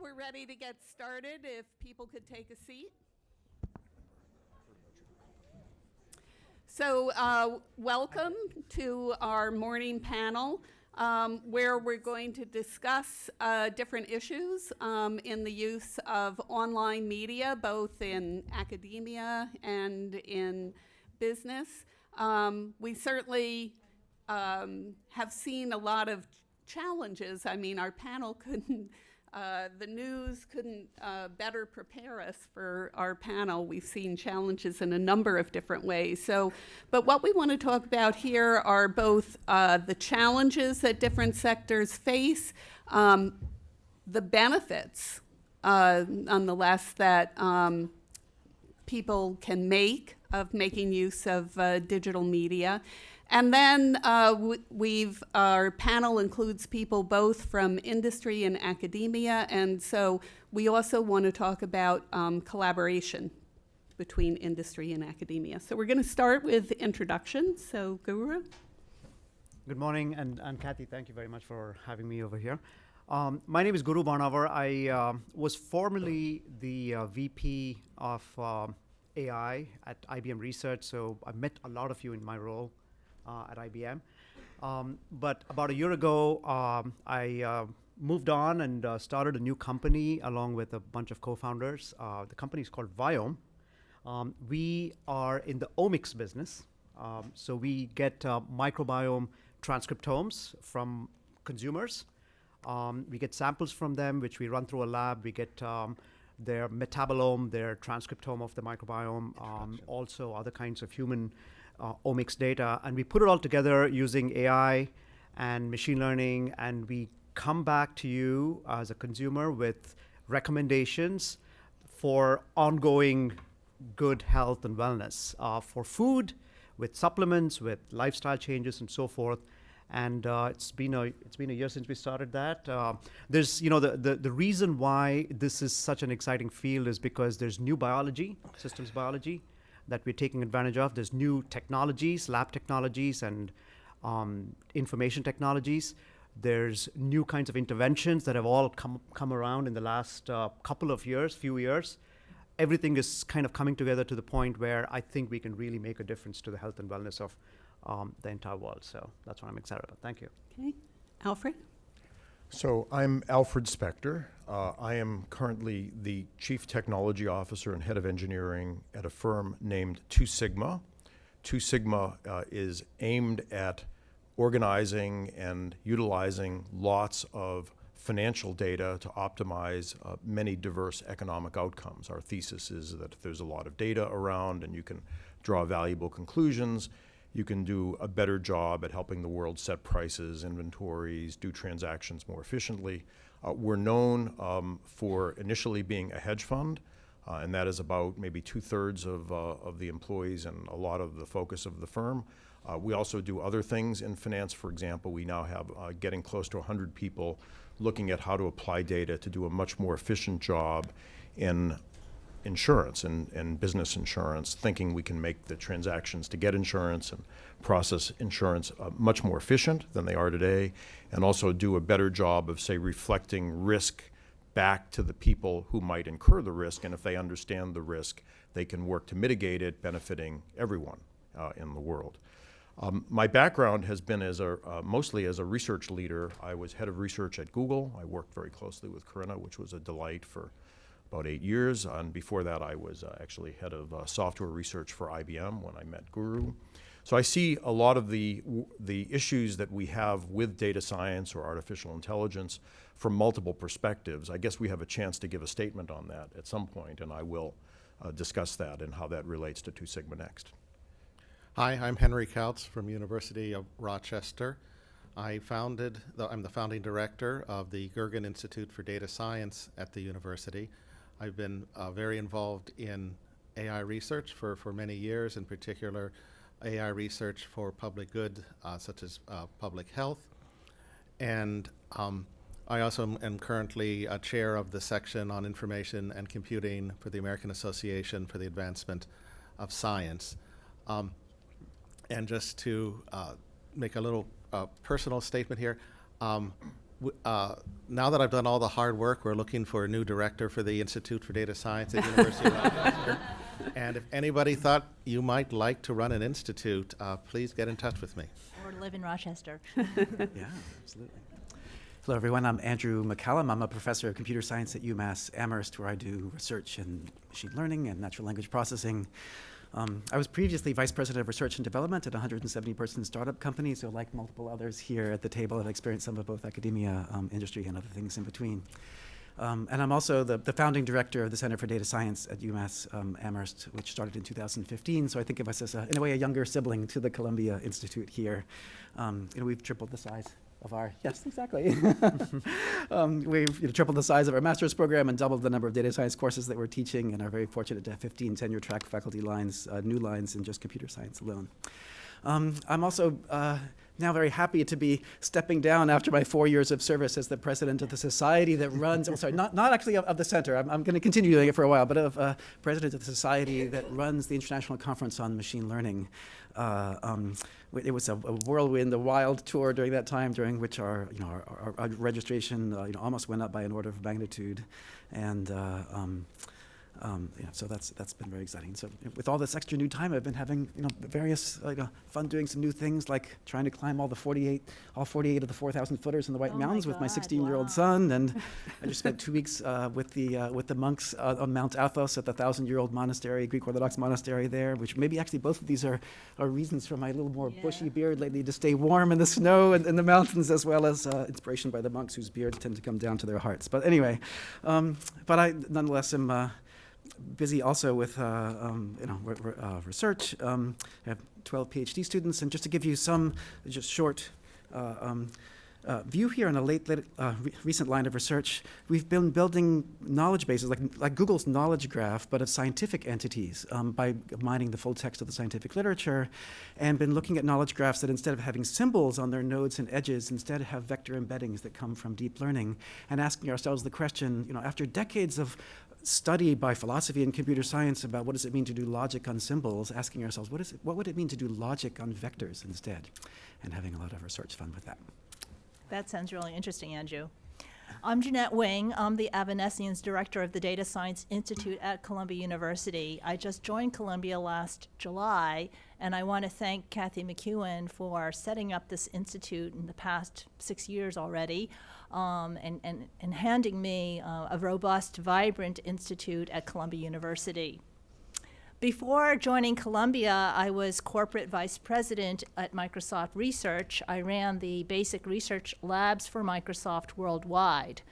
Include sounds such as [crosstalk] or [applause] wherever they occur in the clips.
we're ready to get started. If people could take a seat. So, uh, welcome to our morning panel, um, where we're going to discuss uh, different issues um, in the use of online media, both in academia and in business. Um, we certainly um, have seen a lot of challenges. I mean, our panel [laughs] couldn't uh, the news couldn't uh, better prepare us for our panel. We've seen challenges in a number of different ways. So, but what we want to talk about here are both uh, the challenges that different sectors face, um, the benefits, uh, nonetheless, that um, people can make of making use of uh, digital media, and then uh, we've, our panel includes people both from industry and academia, and so we also want to talk about um, collaboration between industry and academia. So we're going to start with introductions. So Guru. Good morning, and, and Kathy, thank you very much for having me over here. Um, my name is Guru Banavar. I uh, was formerly the uh, VP of uh, AI at IBM Research, so I met a lot of you in my role at IBM. Um, but about a year ago, um, I uh, moved on and uh, started a new company along with a bunch of co-founders. Uh, the company is called Viome. Um, we are in the omics business. Um, so we get uh, microbiome transcriptomes from consumers. Um, we get samples from them, which we run through a lab. We get um, their metabolome, their transcriptome of the microbiome, also other kinds of human uh, omics data, and we put it all together using AI and machine learning, and we come back to you as a consumer with recommendations for ongoing good health and wellness uh, for food, with supplements, with lifestyle changes, and so forth. And uh, it's been a it's been a year since we started that. Uh, there's you know the, the the reason why this is such an exciting field is because there's new biology, systems biology, that we're taking advantage of. There's new technologies, lab technologies, and um, information technologies. There's new kinds of interventions that have all come, come around in the last uh, couple of years, few years. Everything is kind of coming together to the point where I think we can really make a difference to the health and wellness of um, the entire world. So that's what I'm excited about. Thank you. Okay. Alfred? So I'm Alfred Spector. Uh, I am currently the Chief Technology Officer and Head of Engineering at a firm named Two Sigma. Two Sigma uh, is aimed at organizing and utilizing lots of financial data to optimize uh, many diverse economic outcomes. Our thesis is that there's a lot of data around and you can draw valuable conclusions, you can do a better job at helping the world set prices, inventories, do transactions more efficiently. Uh, we're known um, for initially being a hedge fund, uh, and that is about maybe two-thirds of, uh, of the employees and a lot of the focus of the firm. Uh, we also do other things in finance. For example, we now have uh, getting close to 100 people looking at how to apply data to do a much more efficient job in insurance and, and business insurance, thinking we can make the transactions to get insurance and process insurance uh, much more efficient than they are today, and also do a better job of, say, reflecting risk back to the people who might incur the risk, and if they understand the risk, they can work to mitigate it, benefiting everyone uh, in the world. Um, my background has been as a, uh, mostly as a research leader. I was head of research at Google. I worked very closely with Corinna, which was a delight for about eight years. And before that, I was uh, actually head of uh, software research for IBM when I met Guru. So I see a lot of the, the issues that we have with data science or artificial intelligence from multiple perspectives. I guess we have a chance to give a statement on that at some point, and I will uh, discuss that and how that relates to Two Sigma Next. Hi, I'm Henry Kautz from University of Rochester. I founded, the, I'm the founding director of the Goergen Institute for Data Science at the university. I've been uh, very involved in AI research for, for many years, in particular AI research for public good, uh, such as uh, public health. And um, I also am, currently a chair of the section on information and computing for the American Association for the Advancement of Science. Um, and just to uh, make a little uh, personal statement here, um, uh, now that I've done all the hard work, we're looking for a new director for the Institute for Data Science at University of Rochester. [laughs] And if anybody thought you might like to run an institute, uh, please get in touch with me. Or live in Rochester. [laughs] Yeah, absolutely. Hello, everyone. I'm Andrew McCallum. I'm a professor of computer science at UMass Amherst, where I do research in machine learning and natural language processing. Um, I was previously vice president of research and development at a 170 person startup company, so, like multiple others here at the table, I've experienced some of both academia, um, industry, and other things in between. Um, and I'm also the, the founding director of the Center for Data Science at UMass um, Amherst, which started in 2015. So I think of us as, a, in a way, a younger sibling to the Columbia Institute here. Um, you know, we've tripled the size of our, yes, [laughs] exactly. [laughs] um, we've you know, tripled the size of our master's program and doubled the number of data science courses that we're teaching and are very fortunate to have 15 tenure track faculty lines, uh, new lines in just computer science alone. Um, I'm also uh, now very happy to be stepping down after my four years of service as the president of the society that runs, oh, sorry, not, not actually of, of the center, I'm, I'm going to continue doing it for a while, but of uh, president of the society that runs the International Conference on Machine Learning. Uh, um, it was a, a whirlwind, a wild tour during that time, during which our, you know, our, our, our registration, uh, you know, almost went up by an order of magnitude, and uh, um, yeah, so that's that's been very exciting. So with all this extra new time, I've been having you know various like uh, fun doing some new things like trying to climb all the 48, all 48 of the 4,000 footers in the White Oh my Mountains with my 16-year-old wow. son, and I just spent [laughs] two weeks uh, with the uh, with the monks uh, on Mount Athos at the thousand-year-old monastery, Greek Orthodox monastery there. Which maybe actually both of these are are reasons for my little more bushy beard lately to stay warm in the snow and in the mountains, as well as uh, inspiration by the monks whose beards tend to come down to their hearts. But anyway, um, but I nonetheless am. Busy also with uh, um, you know re- re- uh, research. Um, I have 12 PhD students, and just to give you some just short. Uh, um, uh, view here on a late, late uh, re- recent line of research, we've been building knowledge bases like, like Google's knowledge graph, but of scientific entities um, by mining the full text of the scientific literature, and been looking at knowledge graphs that instead of having symbols on their nodes and edges, instead have vector embeddings that come from deep learning, and asking ourselves the question, you know, after decades of study by philosophy and computer science about what does it mean to do logic on symbols, asking ourselves what, is it, what would it mean to do logic on vectors instead, and having a lot of research fun with that. That sounds really interesting, Andrew. I'm Jeannette Wing. I'm the Avanessians Director of the Data Science Institute at Columbia University. I just joined Columbia last July, and I want to thank Kathy McKeown for setting up this institute in the past six years already, um, and, and, and handing me uh, a robust, vibrant institute at Columbia University. Before joining Columbia, I was corporate vice president at Microsoft Research. I ran the basic research labs for Microsoft worldwide.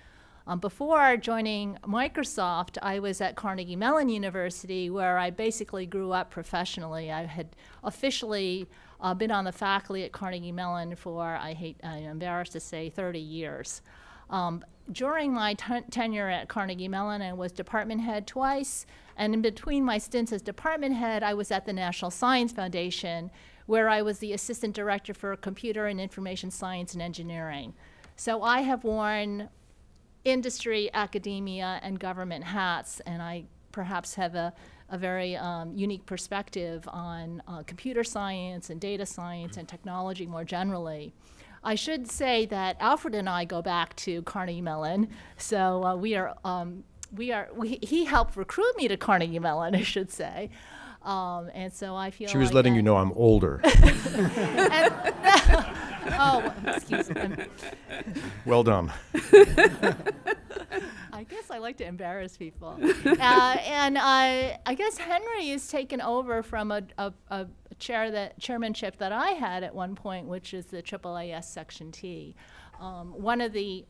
Um, before joining Microsoft, I was at Carnegie Mellon University, where I basically grew up professionally. I had officially uh, been on the faculty at Carnegie Mellon for, I hate, I'm embarrassed to say, 30 years. Um, during my ten- tenure at Carnegie Mellon, I was department head twice, and in between my stints as department head, I was at the National Science Foundation, where I was the assistant director for computer and information science and engineering. So I have worn industry, academia, and government hats, and I perhaps have a, a very um, unique perspective on uh, computer science and data science and technology more generally. I should say that Alfred and I go back to Carnegie Mellon, so uh, we are um, we are we, he helped recruit me to Carnegie Mellon, I should say, um, and so I feel She was like letting you know I'm older. [laughs] [laughs] Oh, excuse me. well done. [laughs] I guess I like to embarrass people. uh, and I, I guess Henry is taken over from a, a, a chair that chairmanship that I had at one point, which is the AAAS Section T. Um, one of the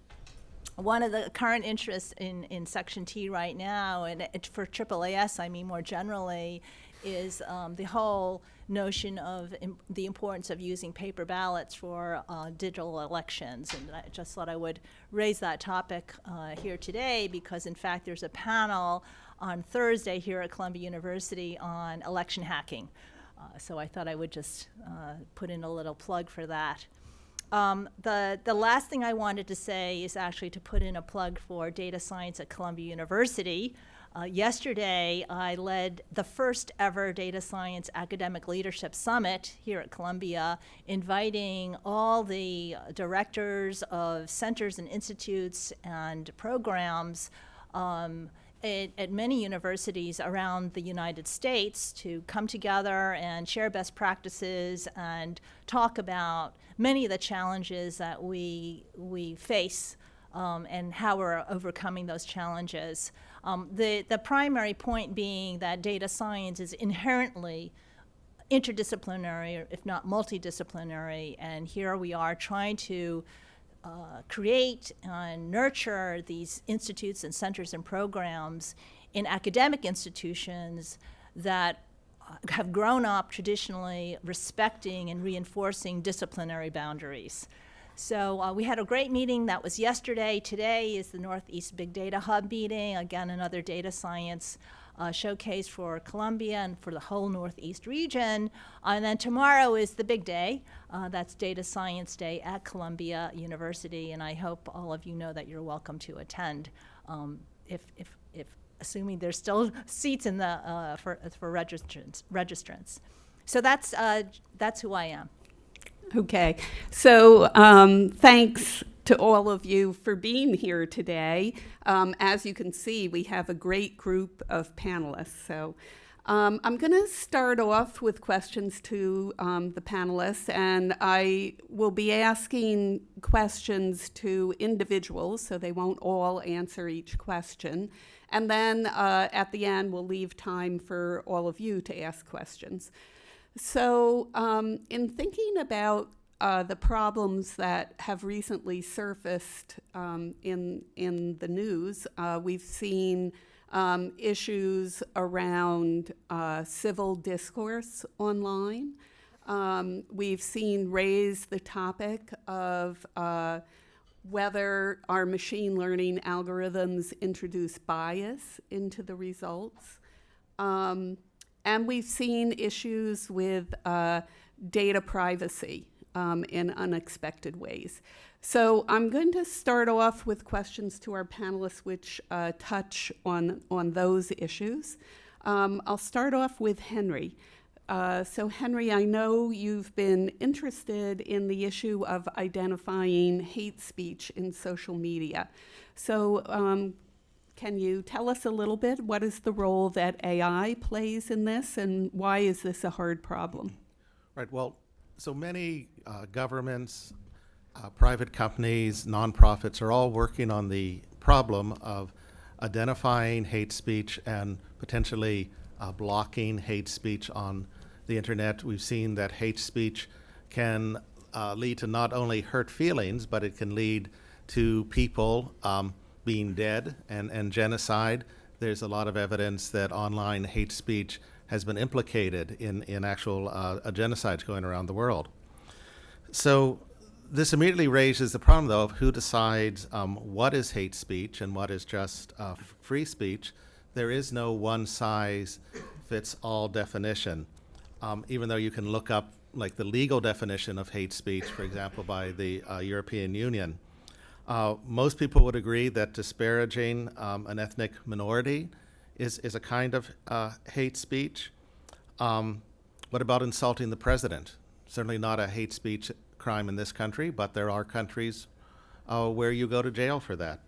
one of the current interests in, in Section T right now, and it, for AAAS, I mean more generally, is um, the whole notion of the importance of using paper ballots for uh, digital elections. And I just thought I would raise that topic uh, here today because, in fact, there's a panel on Thursday here at Columbia University on election hacking. Uh, so I thought I would just uh, put in a little plug for that. Um, the, the last thing I wanted to say is actually to put in a plug for data science at Columbia University. Uh, yesterday, I led the first ever Data Science Academic Leadership Summit here at Columbia, inviting all the directors of centers and institutes and programs um, at, at many universities around the United States to come together and share best practices and talk about many of the challenges that we, we face um, and how we're overcoming those challenges. Um, the, the primary point being that data science is inherently interdisciplinary, if not multidisciplinary, and here we are trying to uh, create and nurture these institutes and centers and programs in academic institutions that uh, have grown up traditionally respecting and reinforcing disciplinary boundaries. So uh, we had a great meeting that was yesterday. Today is the Northeast Big Data Hub meeting, again, another data science uh, showcase for Columbia and for the whole Northeast region. and then tomorrow is the big day. Uh, that's Data Science Day at Columbia University, and I hope all of you know that you're welcome to attend. Um, if, if, if, assuming there's still seats in the, uh, for, for registrants, registrants. So that's, uh, that's who I am. Okay, so um, thanks to all of you for being here today. Um, as you can see, we have a great group of panelists. So um, I'm going to start off with questions to um, the panelists, and I will be asking questions to individuals, so they won't all answer each question. And then uh, at the end, we'll leave time for all of you to ask questions. So, um, in thinking about uh, the problems that have recently surfaced um, in in the news, uh, we've seen um, issues around uh, civil discourse online. Um, we've seen raise the topic of uh, whether our machine learning algorithms introduce bias into the results. Um, and we've seen issues with uh, data privacy um, in unexpected ways. So I'm going to start off with questions to our panelists which uh, touch on, on those issues. Um, I'll start off with Henry. Uh, so Henry, I know you've been interested in the issue of identifying hate speech in social media. So um, can you tell us a little bit what is the role that AI plays in this and why is this a hard problem? Right. Well, so many uh, governments, uh, private companies, nonprofits are all working on the problem of identifying hate speech and potentially uh, blocking hate speech on the internet. We've seen that hate speech can uh, lead to not only hurt feelings, but it can lead to people um, being dead and, and genocide. There's a lot of evidence that online hate speech has been implicated in, in actual uh, genocides going around the world. So this immediately raises the problem, though, of who decides um, what is hate speech and what is just uh, free speech. There is no one size fits all definition, um, even though you can look up like the legal definition of hate speech, for example, by the uh, European Union. Uh, most people would agree that disparaging um, an ethnic minority is, is a kind of uh, hate speech. Um, what about insulting the president? Certainly not a hate speech crime in this country, but there are countries uh, where you go to jail for that.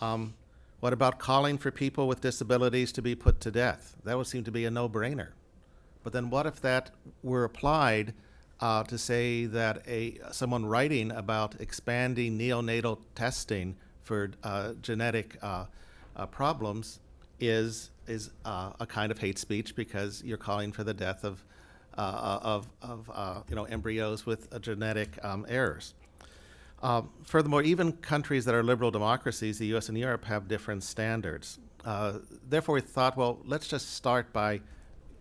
Um, what about calling for people with disabilities to be put to death? That would seem to be a no-brainer. But then what if that were applied uh, to say that a someone writing about expanding neonatal testing for uh, genetic uh, uh problems is is uh, a kind of hate speech because you're calling for the death of uh, of, of you know embryos with genetic um, errors. Um, furthermore, even countries that are liberal democracies, the U.S. and Europe, have different standards. therefore, we thought, well, let's just start by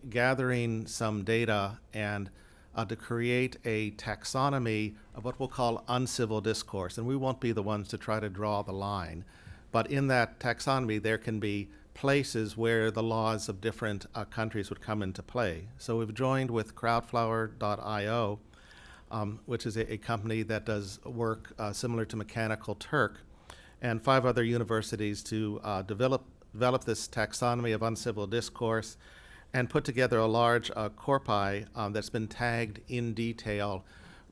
gathering some data and uh, to create a taxonomy of what we'll call uncivil discourse. And we won't be the ones to try to draw the line. But in that taxonomy, there can be places where the laws of different uh, countries would come into play. So we've joined with crowdflower.io um, which is a, a company that does work uh, similar to Mechanical Turk, and five other universities to uh, develop develop this taxonomy of uncivil discourse and put together a large uh, corpi um, that's been tagged in detail,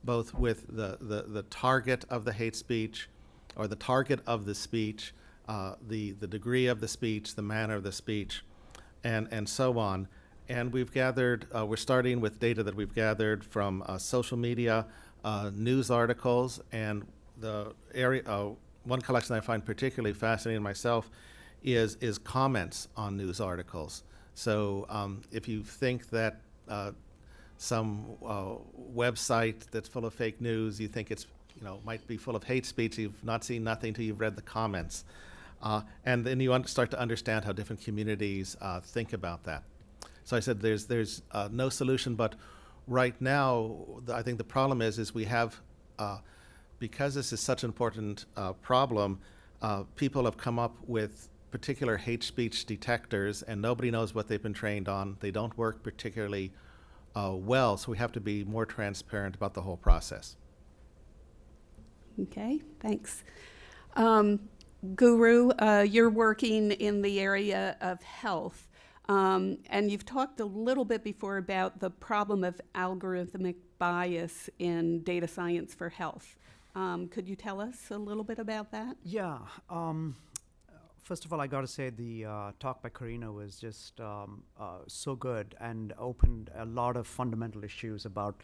both with the, the, the target of the hate speech or the target of the speech, uh, the, the degree of the speech, the manner of the speech, and, and so on. And we've gathered, uh, we're starting with data that we've gathered from uh, social media, uh, news articles, and the area, uh, one collection I find particularly fascinating myself is, is comments on news articles. So um, if you think that uh, some uh, website that's full of fake news, you think it's, you know, might be full of hate speech, you've not seen nothing till you've read the comments. Uh, and then you start to understand how different communities uh, think about that. So I said there's, there's uh, no solution, but right now, I think the problem is, is we have, uh, because this is such an important problem, people have come up with particular hate speech detectors, and nobody knows what they've been trained on. They don't work particularly uh, well, so we have to be more transparent about the whole process. Okay, thanks. Um, Guru, uh, you're working in the area of health, um, and you've talked a little bit before about the problem of algorithmic bias in data science for health. Um, could you tell us a little bit about that? Yeah. Um, first of all, I got to say the uh, talk by Corinna was just um, uh, so good and opened a lot of fundamental issues about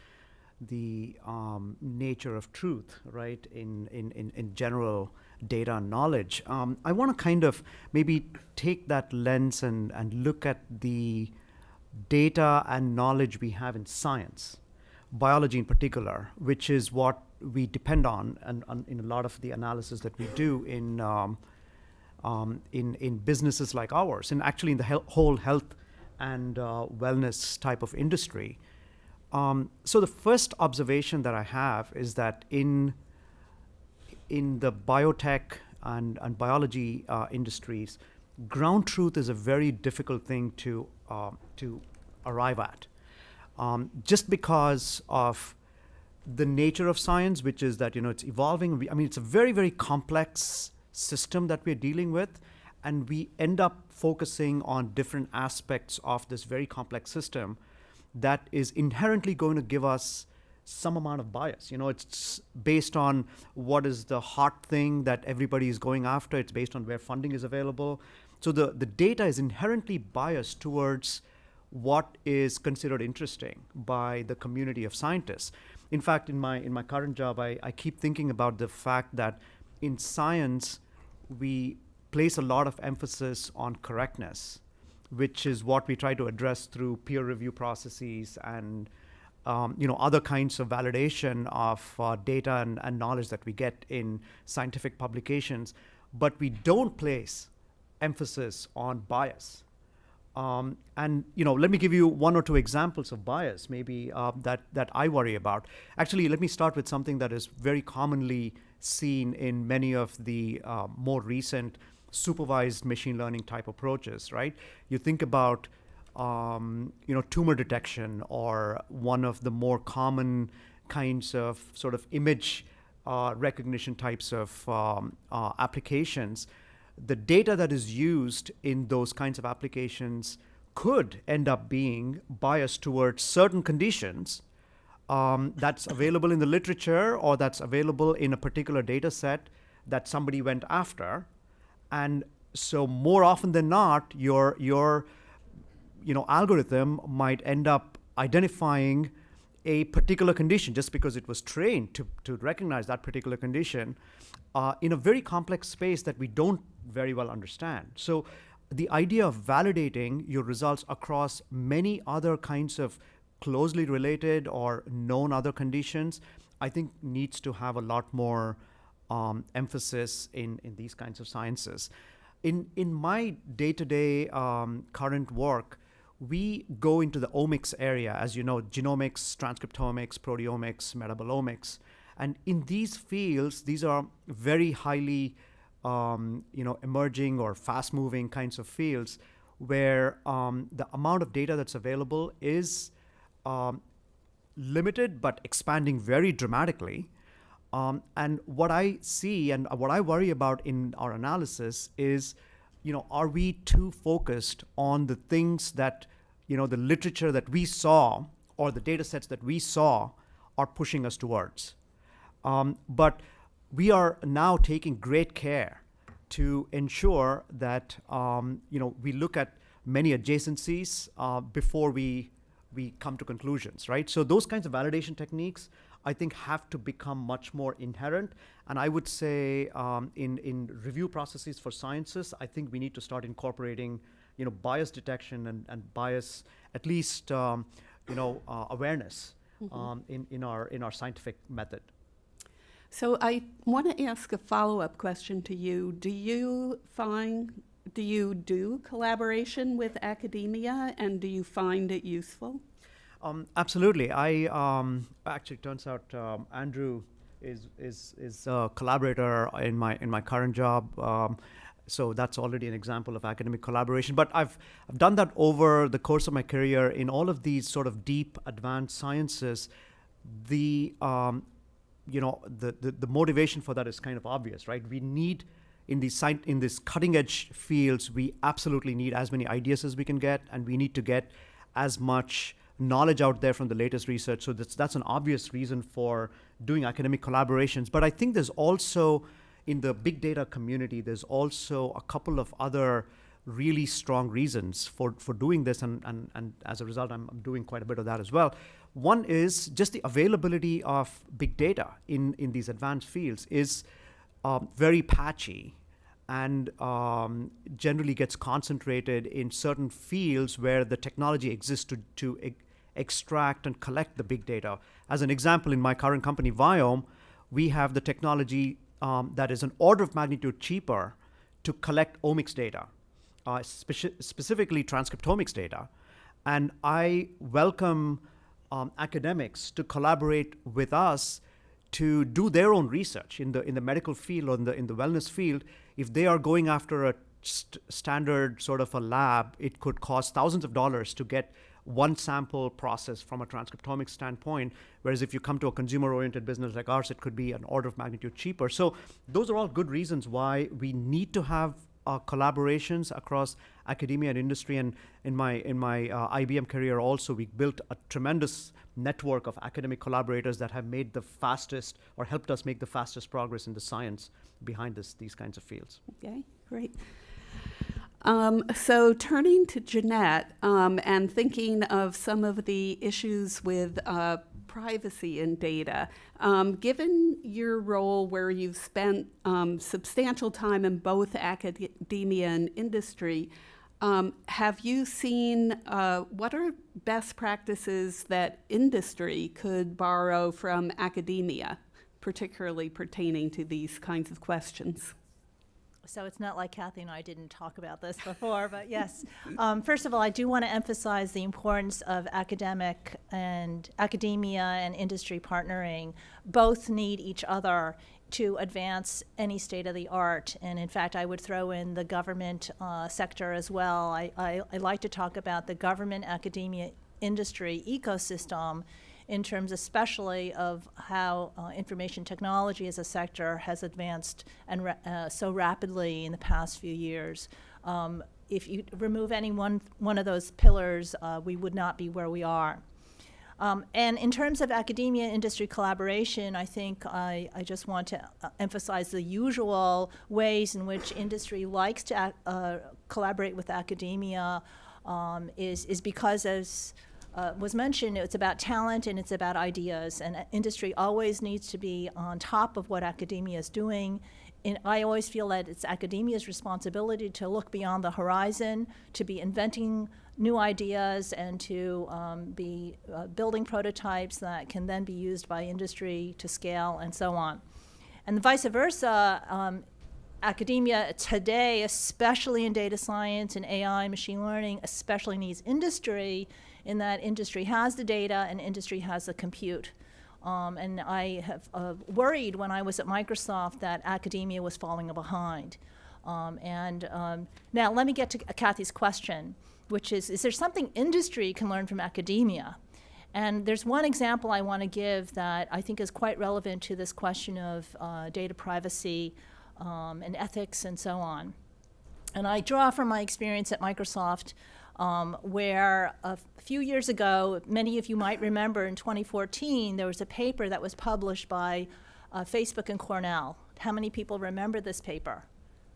the um, nature of truth, right, in, in, in, in general data and knowledge. Um, I want to kind of maybe take that lens and, and look at the data and knowledge we have in science, biology in particular, which is what we depend on and, and in a lot of the analysis that we do in um, um, in, in businesses like ours, and actually in the hel- whole health and uh, wellness type of industry. Um, so the first observation that I have is that in in the biotech and, and biology uh, industries, ground truth is a very difficult thing to uh, to arrive at, um, just because of the nature of science, which is that you know it's evolving. I mean, it's a very very complex system that we're dealing with, and we end up focusing on different aspects of this very complex system that is inherently going to give us some amount of bias. You know, it's based on what is the hot thing that everybody is going after. It's based on where funding is available. So the, the data is inherently biased towards what is considered interesting by the community of scientists. In fact, in my in my current job, I, I keep thinking about the fact that in science, we place a lot of emphasis on correctness, which is what we try to address through peer review processes and um, you know other kinds of validation of uh, data and, and knowledge that we get in scientific publications, but we don't place emphasis on bias. Um, and you know, let me give you one or two examples of bias, maybe uh, that that I worry about. Actually, let me start with something that is very commonly seen in many of the uh, more recent supervised machine learning type approaches. Right? You think about um, you know tumor detection or one of the more common kinds of sort of image uh, recognition types of um, uh, applications the data that is used in those kinds of applications could end up being biased towards certain conditions um, that's available in the literature or that's available in a particular data set that somebody went after. And so more often than not, your your you know algorithm might end up identifying a particular condition just because it was trained to, to recognize that particular condition uh, in a very complex space that we don't very well understand. So the idea of validating your results across many other kinds of closely related or known other conditions, I think needs to have a lot more um, emphasis in, in these kinds of sciences. In, in my day-to-day um, current work, we go into the omics area, as you know, genomics, transcriptomics, proteomics, metabolomics. And in these fields, these are very highly um, you know, emerging or fast-moving kinds of fields where um, the amount of data that's available is um, limited but expanding very dramatically. Um, and what I see and what I worry about in our analysis is, you know, are we too focused on the things that, you know, the literature that we saw or the data sets that we saw are pushing us towards? Um, but we are now taking great care to ensure that um, you know we look at many adjacencies uh, before we we come to conclusions, right? So those kinds of validation techniques, I think, have to become much more inherent. And I would say um, in in review processes for sciences, I think we need to start incorporating you know bias detection and, and bias at least um, you know uh, awareness um, in in our in our scientific method. So I want to ask a follow-up question to you. Do you find, do you do collaboration with academia and do you find it useful? Um, absolutely. I um, actually turns out um, Andrew is is is a collaborator in my in my current job. So that's already an example of academic collaboration. But I've I've done that over the course of my career in all of these sort of deep advanced sciences. The um, you know the, the the motivation for that is kind of obvious, right? We need in these in these cutting edge fields, we absolutely need as many ideas as we can get, and we need to get as much knowledge out there from the latest research. So that's that's an obvious reason for doing academic collaborations. But I think there's also in the big data community, there's also a couple of other really strong reasons for, for doing this, and, and, and as a result, I'm, doing quite a bit of that as well. One is just the availability of big data in, in these advanced fields is um, very patchy and um, generally gets concentrated in certain fields where the technology exists to, to e- extract and collect the big data. As an example, in my current company, Viome, we have the technology um, that is an order of magnitude cheaper to collect omics data, uh, speci- specifically transcriptomics data. And I welcome um, academics to collaborate with us to do their own research in the in the medical field or in the in the wellness field. If they are going after a st- standard sort of a lab, it could cost thousands of dollars to get one sample process from a transcriptomic standpoint. Whereas if you come to a consumer oriented business like ours, it could be an order of magnitude cheaper. So those are all good reasons why we need to have uh, collaborations across academia and industry. And in my in my uh, IBM career, also we built a tremendous network of academic collaborators that have made the fastest or helped us make the fastest progress in the science behind this these kinds of fields. Okay, great. Um, so turning to Jeannette um, and thinking of some of the issues with uh, privacy and data, um, given your role where you've spent um, substantial time in both academia and industry, um, have you seen uh, what are best practices that industry could borrow from academia, particularly pertaining to these kinds of questions? So it's not like Kathy and I didn't talk about this before, but yes. Um, first of all, I do want to emphasize the importance of academic and academia and industry partnering. Both need each other to advance any state of the art. And in fact, I would throw in the government uh, sector as well. I, I, I like to talk about the government academia industry ecosystem in terms especially of how uh, information technology as a sector has advanced and uh, so rapidly in the past few years. Um, if you remove any one, one of those pillars, uh, we would not be where we are. Um, and in terms of academia industry collaboration, I think I, I just want to uh, emphasize the usual ways in which industry likes to uh, collaborate with academia um, is, is because, as uh, was mentioned, it's about talent and it's about ideas. And uh, industry always needs to be on top of what academia is doing. And I always feel that it's academia's responsibility to look beyond the horizon, to be inventing new ideas, and to um, be uh, building prototypes that can then be used by industry to scale and so on. And vice versa, um, academia today, especially in data science and AI, machine learning, especially needs industry in that industry has the data and industry has the compute. Um, and I have uh, worried when I was at Microsoft that academia was falling behind. Um, and um, now let me get to Kathy's question, which is, is there something industry can learn from academia? And there's one example I want to give that I think is quite relevant to this question of uh, data privacy um, and ethics and so on. And I draw from my experience at Microsoft, um, where a few years ago, many of you might remember in 2014, there was a paper that was published by uh, Facebook and Cornell. How many people remember this paper?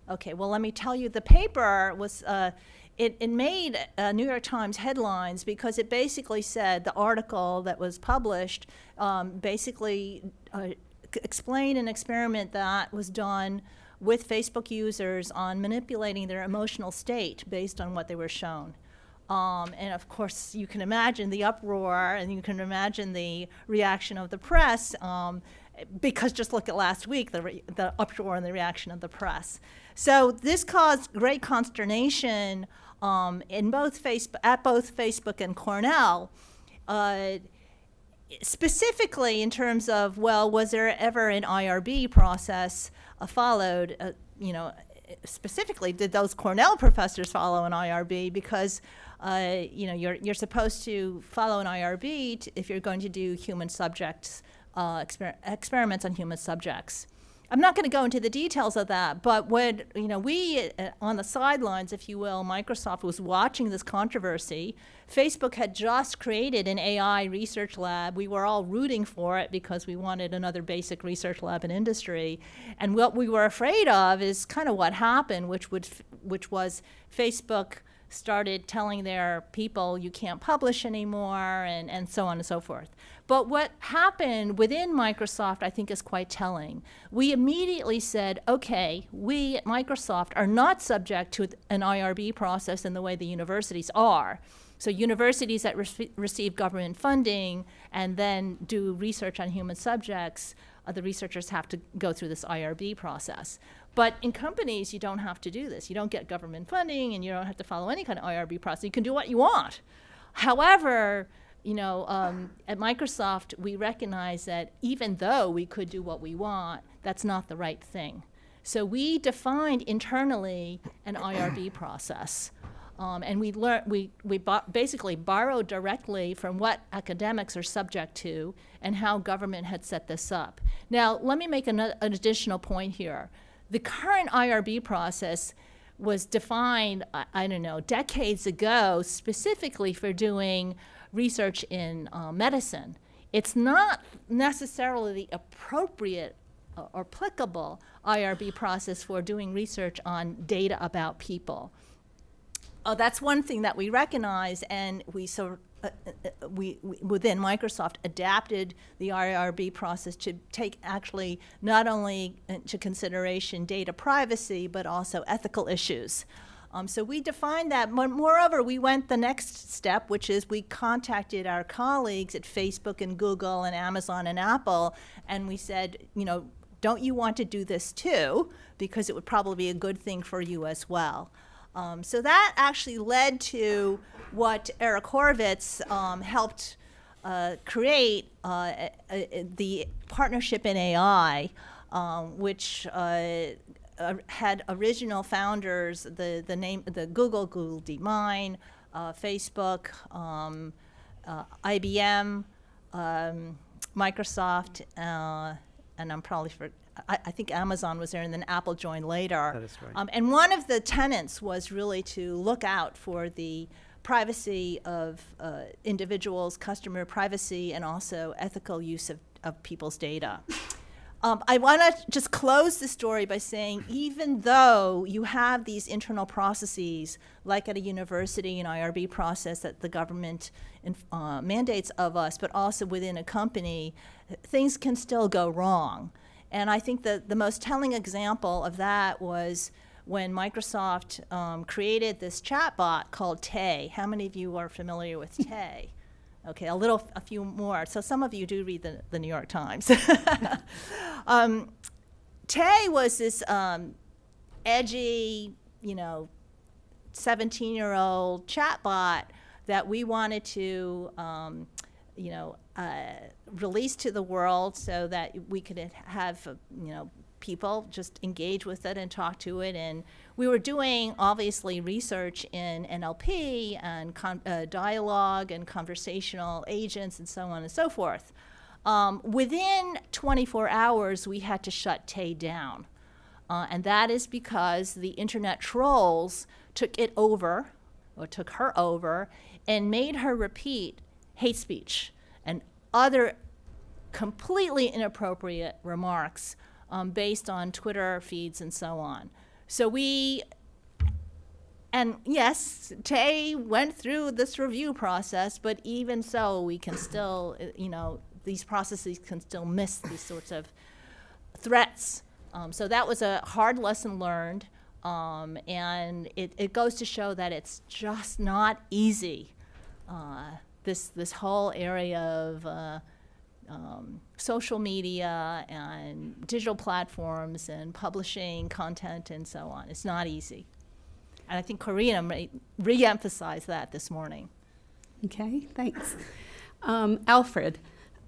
Okay, well, let me tell you, the paper was, uh, it, it made uh, New York Times headlines because it basically said the article that was published um, basically uh, explained an experiment that was done with Facebook users on manipulating their emotional state based on what they were shown. Um, and of course, you can imagine the uproar and you can imagine the reaction of the press um, because just look at last week, the, the uproar and the reaction of the press. So this caused great consternation um, in both Facebook, at both Facebook and Cornell. Uh, specifically in terms of well was there ever an irb process uh, followed uh, you know specifically did those cornell professors follow an irb because uh, you know you're, you're supposed to follow an irb if you're going to do human subjects uh, exper- experiments on human subjects I'm not going to go into the details of that, but when you know we uh, on the sidelines, if you will, Microsoft was watching this controversy. Facebook had just created an AI research lab. We were all rooting for it because we wanted another basic research lab in industry. And what we were afraid of is kind of what happened, which would which was Facebook started telling their people you can't publish anymore and, and so on and so forth. But what happened within Microsoft, I think, is quite telling. We immediately said, okay, we at Microsoft are not subject to an IRB process in the way the universities are. So universities that rece- receive government funding and then do research on human subjects, uh, the researchers have to go through this IRB process. But in companies, you don't have to do this. You don't get government funding and you don't have to follow any kind of IRB process. You can do what you want. However, you know, um, at Microsoft, we recognize that even though we could do what we want, that's not the right thing. So we defined internally an IRB [clears throat] process. Um, and we learn we we basically borrowed directly from what academics are subject to and how government had set this up. Now, let me make an, an additional point here. The current IRB process was defined, I, I don't know, decades ago, specifically for doing research in uh, medicine. It's not necessarily the appropriate uh, or applicable IRB process for doing research on data about people. Oh, that's one thing that we recognize, and we so uh, uh, we, we within Microsoft adapted the IRB process to take actually not only into consideration data privacy but also ethical issues. Um, so we defined that. Moreover, we went the next step, which is we contacted our colleagues at Facebook and Google and Amazon and Apple, and we said, you know, don't you want to do this too? Because it would probably be a good thing for you as well. Um, so that actually led to what Eric Horvitz um, helped uh, create uh, uh, the partnership in AI, um, which uh, uh, had original founders, the, the name, the Google, Google DeepMind, uh, Facebook, um, uh, IBM, um, Microsoft, uh, and I'm probably for, I, I think Amazon was there, and then Apple joined later. That is right. Um, and one of the tenets was really to look out for the privacy of uh, individuals, customer privacy, and also ethical use of, of people's data. Um, I want to just close the story by saying, even though you have these internal processes, like at a university, an IRB process that the government uh, mandates of us, but also within a company, things can still go wrong. And I think that the most telling example of that was when Microsoft um, created this chatbot called Tay. How many of you are familiar with [laughs] Tay? Okay, a little, a few more. So some of you do read the, the New York Times. [laughs] um, Tay was this um, edgy, you know, 17 year old chatbot that we wanted to, um, you know, uh, release to the world so that we could have, you know, people just engage with it and talk to it. And we were doing obviously research in NLP and uh, dialogue and conversational agents and so on and so forth. Um, within 24 hours, we had to shut Tay down. Uh, and that is because the internet trolls took it over, or took her over, and made her repeat hate speech and other completely inappropriate remarks um, based on Twitter feeds and so on. So we, and yes, Tay went through this review process, but even so, we can still, you know, these processes can still miss these sorts of threats. Um, so that was a hard lesson learned. Um, and it, it goes to show that it's just not easy. Uh, this, this whole area of uh, um, social media and digital platforms and publishing content and so on. It's not easy. And I think Corinna may re-emphasized that this morning. Okay, thanks. Um, Alfred,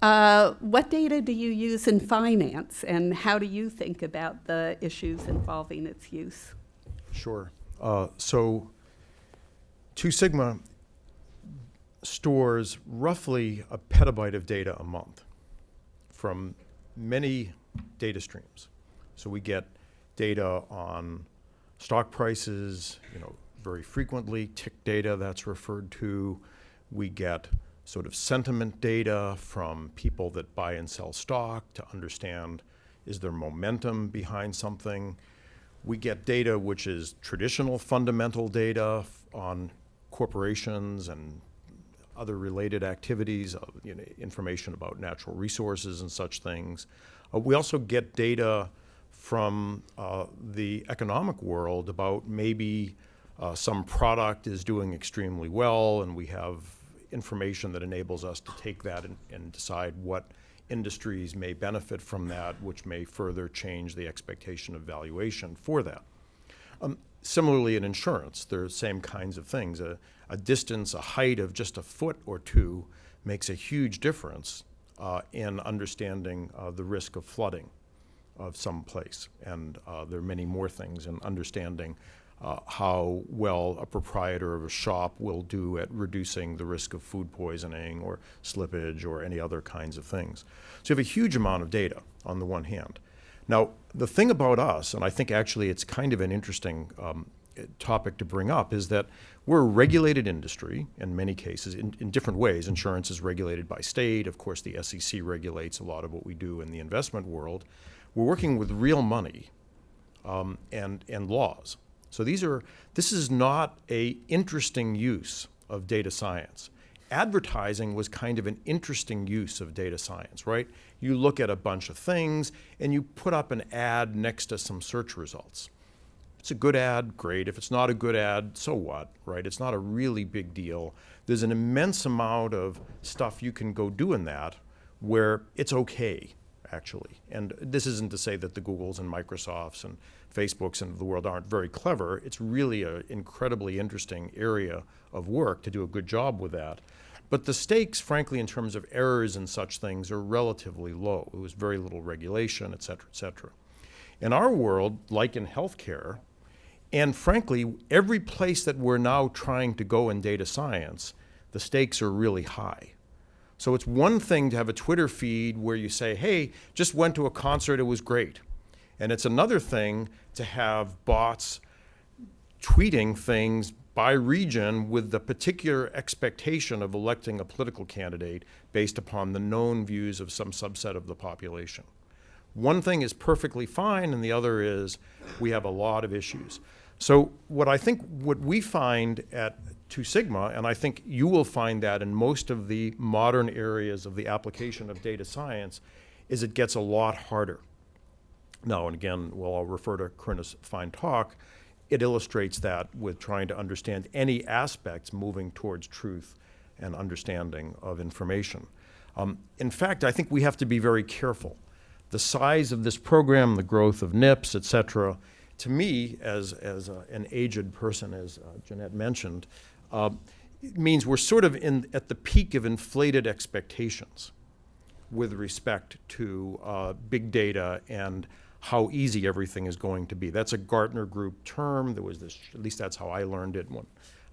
uh, what data do you use in finance, and how do you think about the issues involving its use? Sure. Uh, so, Two Sigma stores roughly a petabyte of data a month from many data streams. So we get data on stock prices, you know, very frequently, tick data that's referred to. We get sort of sentiment data from people that buy and sell stock to understand is there momentum behind something. We get data which is traditional fundamental data on corporations and other related activities, uh, you know, information about natural resources and such things. Uh, we also get data from uh, the economic world about maybe uh, some product is doing extremely well, and we have information that enables us to take that and, and decide what industries may benefit from that, which may further change the expectation of valuation for that. Um, similarly, in insurance, there are the same kinds of things. A, a distance, a height of just a foot or two makes a huge difference uh, in understanding uh, the risk of flooding of some place. And uh, there are many more things in understanding uh, how well a proprietor of a shop will do at reducing the risk of food poisoning or slippage or any other kinds of things. So you have a huge amount of data on the one hand. Now, the thing about us, and I think actually it's kind of an interesting um, topic to bring up, is that we're a regulated industry in many cases, in, in different ways. Insurance is regulated by state. Of course, the SEC regulates a lot of what we do in the investment world. We're working with real money um, and, and laws. So these are, this is not a interesting use of data science. Advertising was kind of an interesting use of data science, right? You look at a bunch of things and you put up an ad next to some search results. It's a good ad, great. If it's not a good ad, so what, right? It's not a really big deal. There's an immense amount of stuff you can go do in that where it's okay, actually. And this isn't to say that the Googles and Microsofts and Facebooks and the world aren't very clever. It's really an incredibly interesting area of work to do a good job with that. But the stakes, frankly, in terms of errors and such things, are relatively low. It was very little regulation, et cetera, et cetera. In our world, like in healthcare, and frankly, every place that we're now trying to go in data science, the stakes are really high. So it's one thing to have a Twitter feed where you say, hey, just went to a concert, it was great. And it's another thing to have bots tweeting things by region with the particular expectation of electing a political candidate based upon the known views of some subset of the population. One thing is perfectly fine, and the other is we have a lot of issues. So, what I think what we find at Two Sigma, and I think you will find that in most of the modern areas of the application of data science, is it gets a lot harder. Now, and again, well, I'll refer to Corinna's fine talk. It illustrates that with trying to understand any aspects moving towards truth and understanding of information. Um, in fact, I think we have to be very careful. The size of this program, the growth of NIPS, et cetera, to me, as, as an aged person, as uh, Jeannette mentioned, uh, means we're sort of in, at the peak of inflated expectations with respect to uh, big data and how easy everything is going to be. That's a Gartner Group term. There was this, at least that's how I learned it when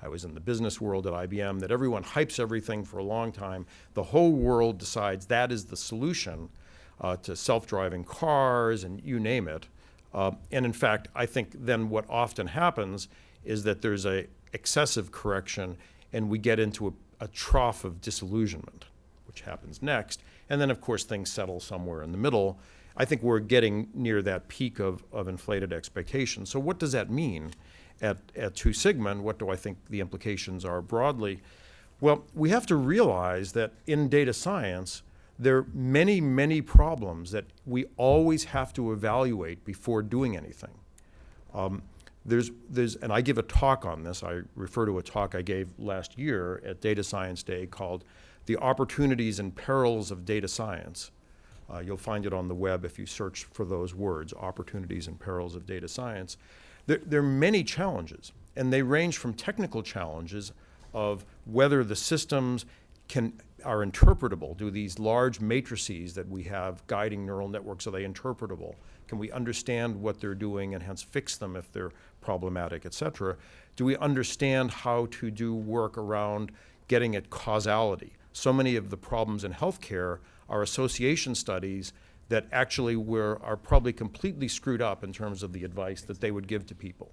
I was in the business world at IBM, that everyone hypes everything for a long time. The whole world decides that is the solution uh, to self-driving cars and you name it. Uh, and in fact, I think then what often happens is that there's a excessive correction and we get into a, a trough of disillusionment, which happens next. And then, of course, things settle somewhere in the middle. I think we're getting near that peak of, of inflated expectations. So what does that mean at, at Two Sigma, and what do I think the implications are broadly? Well, we have to realize that in data science, there are many, many problems that we always have to evaluate before doing anything. Um, there's, there's, and I give a talk on this. I refer to a talk I gave last year at Data Science Day called The Opportunities and Perils of Data Science. Uh, you'll find it on the web if you search for those words, Opportunities and Perils of Data Science. There, there are many challenges, and they range from technical challenges of whether the systems can are interpretable. Do these large matrices that we have guiding neural networks, are they interpretable? Can we understand what they're doing and hence fix them if they're problematic, et cetera? Do we understand how to do work around getting at causality? So many of the problems in healthcare are association studies that actually were, are probably completely screwed up in terms of the advice that they would give to people.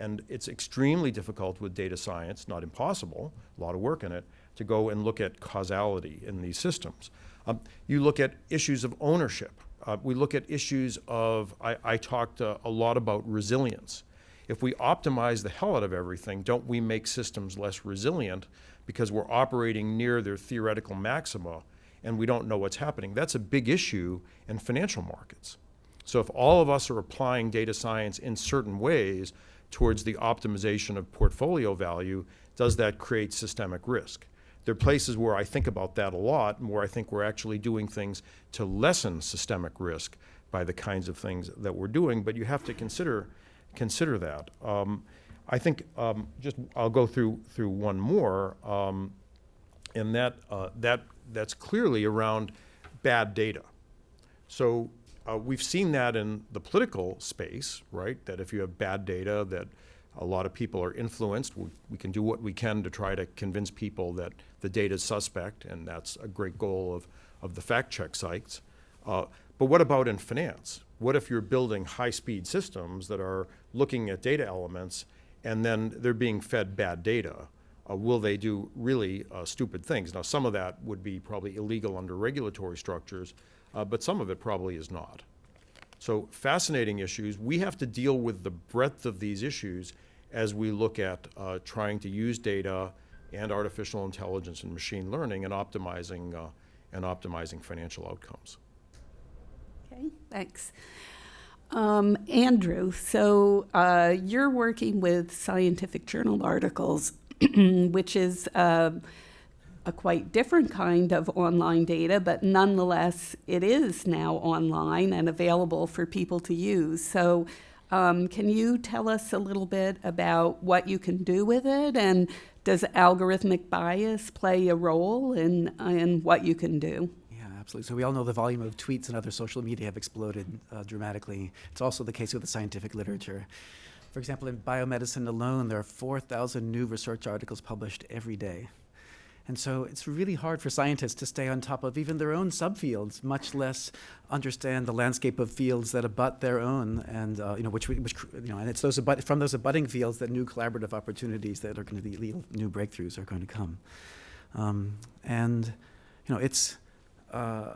And it's extremely difficult with data science, not impossible, a lot of work in it, to go and look at causality in these systems. Um, you look at issues of ownership. Uh, we look at issues of, I, I talked uh, a lot about resilience. If we optimize the hell out of everything, don't we make systems less resilient because we're operating near their theoretical maxima and we don't know what's happening? That's a big issue in financial markets. So if all of us are applying data science in certain ways towards the optimization of portfolio value, does that create systemic risk? There are places where I think about that a lot and where I think we're actually doing things to lessen systemic risk by the kinds of things that we're doing, but you have to consider, consider that. Um, I think um, just I'll go through through one more, um, and that uh, that that's clearly around bad data. So uh, we've seen that in the political space, right? That if you have bad data, that a lot of people are influenced. We, we, can do what we can to try to convince people that the data is suspect, and that's a great goal of, of the fact check sites. Uh, but what about in finance? What if you're building high-speed systems that are looking at data elements and then they're being fed bad data? Uh, will they do really uh, stupid things? Now, some of that would be probably illegal under regulatory structures, uh, but some of it probably is not. So fascinating issues. We have to deal with the breadth of these issues as we look at uh, trying to use data and artificial intelligence and machine learning and optimizing, uh, and optimizing financial outcomes. Okay, thanks. Um, Andrew, so uh, you're working with scientific journal articles, [clears throat] which is uh, a quite different kind of online data, but nonetheless, it is now online and available for people to use. So um, can you tell us a little bit about what you can do with it? And does algorithmic bias play a role in, in what you can do? Yeah, absolutely. So we all know the volume of tweets and other social media have exploded uh, dramatically. It's also the case with the scientific literature. For example, in biomedicine alone, there are 4,000 new research articles published every day. And so it's really hard for scientists to stay on top of even their own subfields, much less understand the landscape of fields that abut their own, and uh, you know, which, which you know, and it's those abut, from those abutting fields that new collaborative opportunities that are going to lead new breakthroughs are going to come. Um, and you know, it's uh,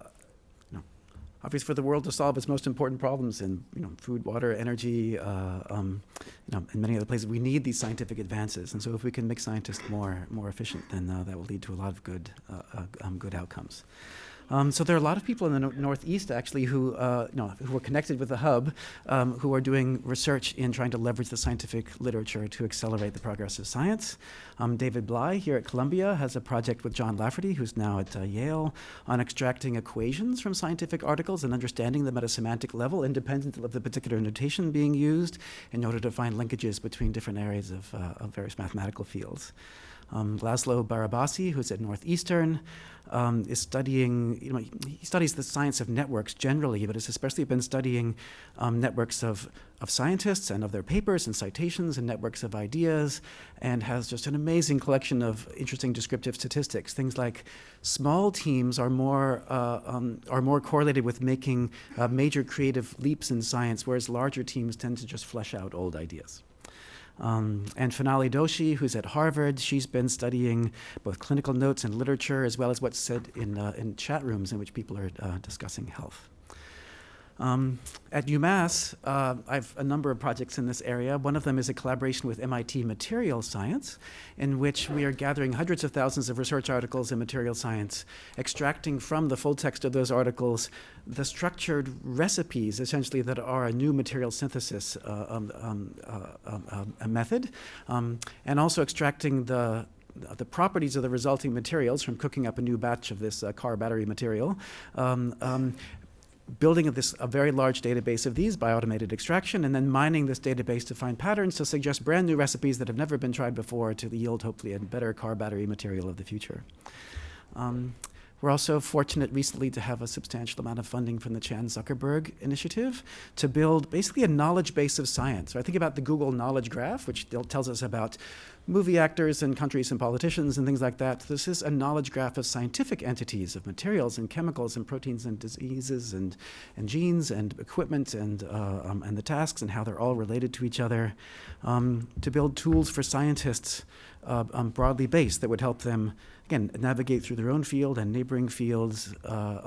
obviously for the world to solve its most important problems in you know, food, water, energy, uh, um, you know, in many other places, we need these scientific advances. And so if we can make scientists more, more efficient, then uh, that will lead to a lot of good, uh, uh um, good outcomes. Um, so there are a lot of people in the no Northeast actually who, uh, know, who are connected with the hub, um, who are doing research in trying to leverage the scientific literature to accelerate the progress of science. Um, David Blei here at Columbia has a project with John Lafferty, who's now at uh, Yale, on extracting equations from scientific articles and understanding them at a semantic level, independent of the particular notation being used, in order to find linkages between different areas of, uh, of various mathematical fields. Um, Laszlo Barabasi, who's at Northeastern, um, is studying, you know, he studies the science of networks generally, but has especially been studying um, networks of, of scientists and of their papers and citations and networks of ideas, and has just an amazing collection of interesting descriptive statistics. Things like small teams are more, uh, um, are more correlated with making uh, major creative leaps in science, whereas larger teams tend to just flesh out old ideas. Um, and Finale Doshi, who's at Harvard, she's been studying both clinical notes and literature, as well as what's said in, uh, in chat rooms in which people are uh, discussing health. Um, at UMass, uh, I have a number of projects in this area. One of them is a collaboration with MIT Material Science, in which we are gathering hundreds of thousands of research articles in material science, extracting from the full text of those articles the structured recipes, essentially, that are a new material synthesis uh, um, um, uh, um, um, method, um, and also extracting the the properties of the resulting materials from cooking up a new batch of this uh, car battery material, um, um, building this a very large database of these by automated extraction, and then mining this database to find patterns to suggest brand new recipes that have never been tried before to yield hopefully a better car battery material of the future. Um, we're also fortunate recently to have a substantial amount of funding from the Chan Zuckerberg Initiative to build basically a knowledge base of science. So I think about the Google Knowledge Graph, which tells us about movie actors and countries and politicians and things like that. This is a knowledge graph of scientific entities, of materials and chemicals and proteins and diseases and, and genes and equipment and, uh, um, and the tasks and how they're all related to each other um, to build tools for scientists uh, um, broadly based that would help them, again, navigate through their own field and neighboring fields. Uh,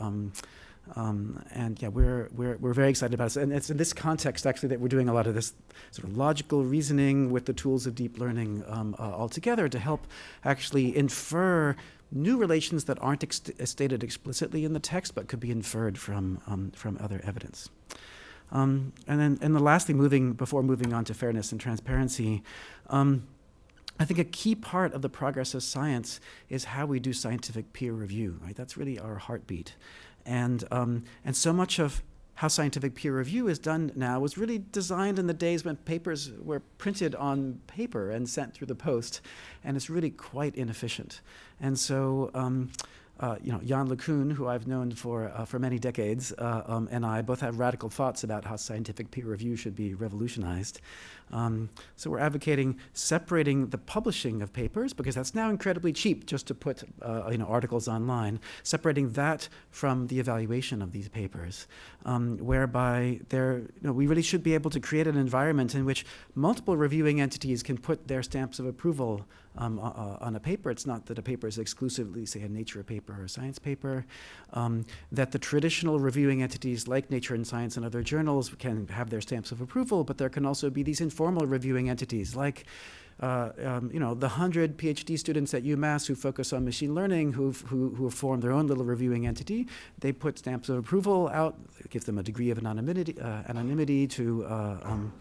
um, and yeah, we're, we're, we're very excited about it. And it's in this context, actually, that we're doing a lot of this sort of logical reasoning with the tools of deep learning um, uh, altogether to help actually infer new relations that aren't ex stated explicitly in the text, but could be inferred from, um, from other evidence. Um, and then, and the lastly, moving before moving on to fairness and transparency, um, I think a key part of the progress of science is how we do scientific peer review. Right, that's really our heartbeat. And, um, and so much of how scientific peer review is done now was really designed in the days when papers were printed on paper and sent through the post, and it's really quite inefficient. And so, um, uh, you know, Yann LeCun, who I've known for, uh, for many decades, uh, um, and I both have radical thoughts about how scientific peer review should be revolutionized. Um, so we're advocating separating the publishing of papers because that's now incredibly cheap just to put uh, you know articles online. Separating that from the evaluation of these papers, um, whereby there you know, we really should be able to create an environment in which multiple reviewing entities can put their stamps of approval um, uh, on a paper. It's not that a paper is exclusively, say, a Nature paper or a Science paper. Um, that the traditional reviewing entities like Nature and Science and other journals can have their stamps of approval, but there can also be these informal reviewing entities like uh, um, you know, the 100 PhD students at UMass who focus on machine learning, who've, who, who have formed their own little reviewing entity, they put stamps of approval out, give them a degree of anonymity, uh, anonymity to, uh, um,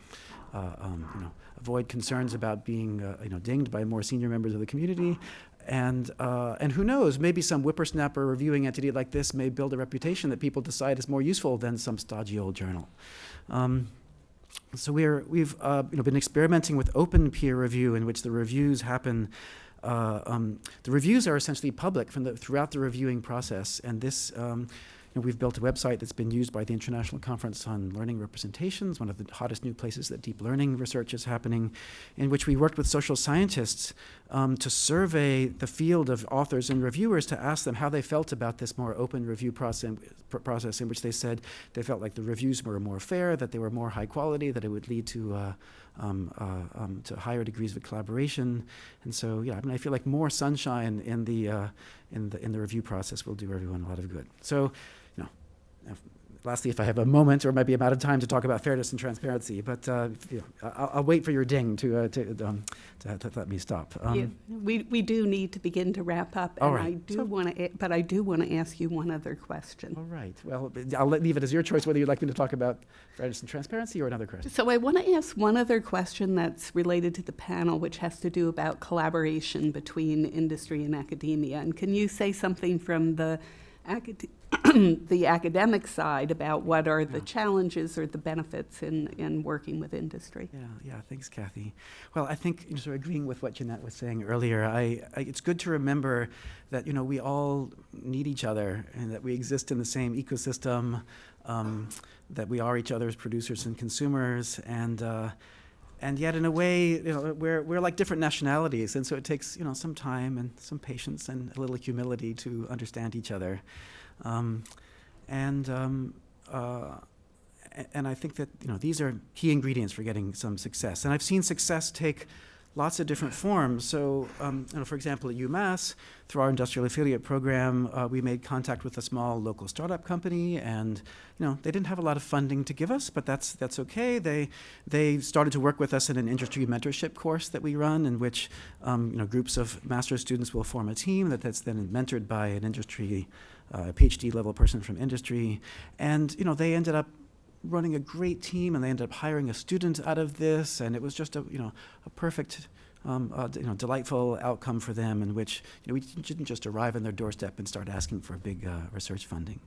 uh, um, you know, avoid concerns about being, uh, you know, dinged by more senior members of the community. And, uh, and who knows, maybe some whippersnapper reviewing entity like this may build a reputation that people decide is more useful than some stodgy old journal. Um, so we're, we've uh, you know, been experimenting with open peer review in which the reviews happen uh, um, the reviews are essentially public from the, throughout the reviewing process, and this um, know, we've built a website that's been used by the International Conference on Learning Representations, one of the hottest new places that deep learning research is happening, in which we worked with social scientists um, to survey the field of authors and reviewers to ask them how they felt about this more open review process, process in which they said they felt like the reviews were more fair, that they were more high quality, that it would lead to uh, um, uh, um, to higher degrees of collaboration, and so yeah, I mean, I feel like more sunshine in the uh, in the in the review process will do everyone a lot of good. So, lastly, if I have a moment, or maybe I'm out of time to talk about fairness and transparency, but uh, you know, I'll, I'll, wait for your ding to, uh, to, um, to, to, let me stop. Um, you, we, we do need to begin to wrap up, all and right. I do So- want to, but I do want to ask you one other question. all right. Well, I'll let, leave it as your choice whether you'd like me to talk about fairness and transparency or another question. So I want to ask one other question that's related to the panel, which has to do about collaboration between industry and academia. And can you say something from the acad- [clears throat] the academic side about what are the challenges or the benefits in, in working with industry. Yeah, yeah, thanks, Kathy. Well, I think, you know, sort of agreeing with what Jeannette was saying earlier, I, I, it's good to remember that, you know, we all need each other and that we exist in the same ecosystem, um, that we are each other's producers and consumers, and, uh, and yet in a way, you know, we're, we're like different nationalities, and so it takes, you know, some time and some patience and a little humility to understand each other. Um, and, um, uh, and I think that you know these are key ingredients for getting some success. And I've seen success take lots of different forms. So, um, you know, for example, at UMass, through our industrial affiliate program, uh, we made contact with a small local startup company, and you know they didn't have a lot of funding to give us, but that's that's okay. They they started to work with us in an industry mentorship course that we run, in which um, you know groups of master's students will form a team that, that's then mentored by an industry uh, PhD level person from industry, and you know they ended up running a great team, and they ended up hiring a student out of this, and it was just a you know a perfect. Um, uh, you know, delightful outcome for them, in which you know we didn't just arrive on their doorstep and start asking for big uh, research funding.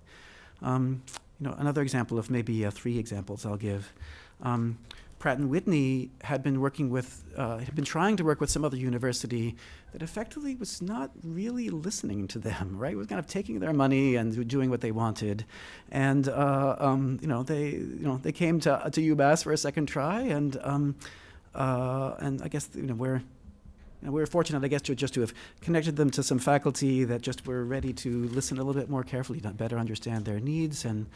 Um, you know, another example of maybe uh, three examples I'll give. Um, Pratt and Whitney had been working with, uh, had been trying to work with some other university that effectively was not really listening to them, right? Was kind of taking their money and doing what they wanted, and uh, um, you know they, you know, they came to to UMass for a second try, and um, uh, and I guess you know we're. And we were fortunate, I guess, to just to have connected them to some faculty that just were ready to listen a little bit more carefully, to better understand their needs, and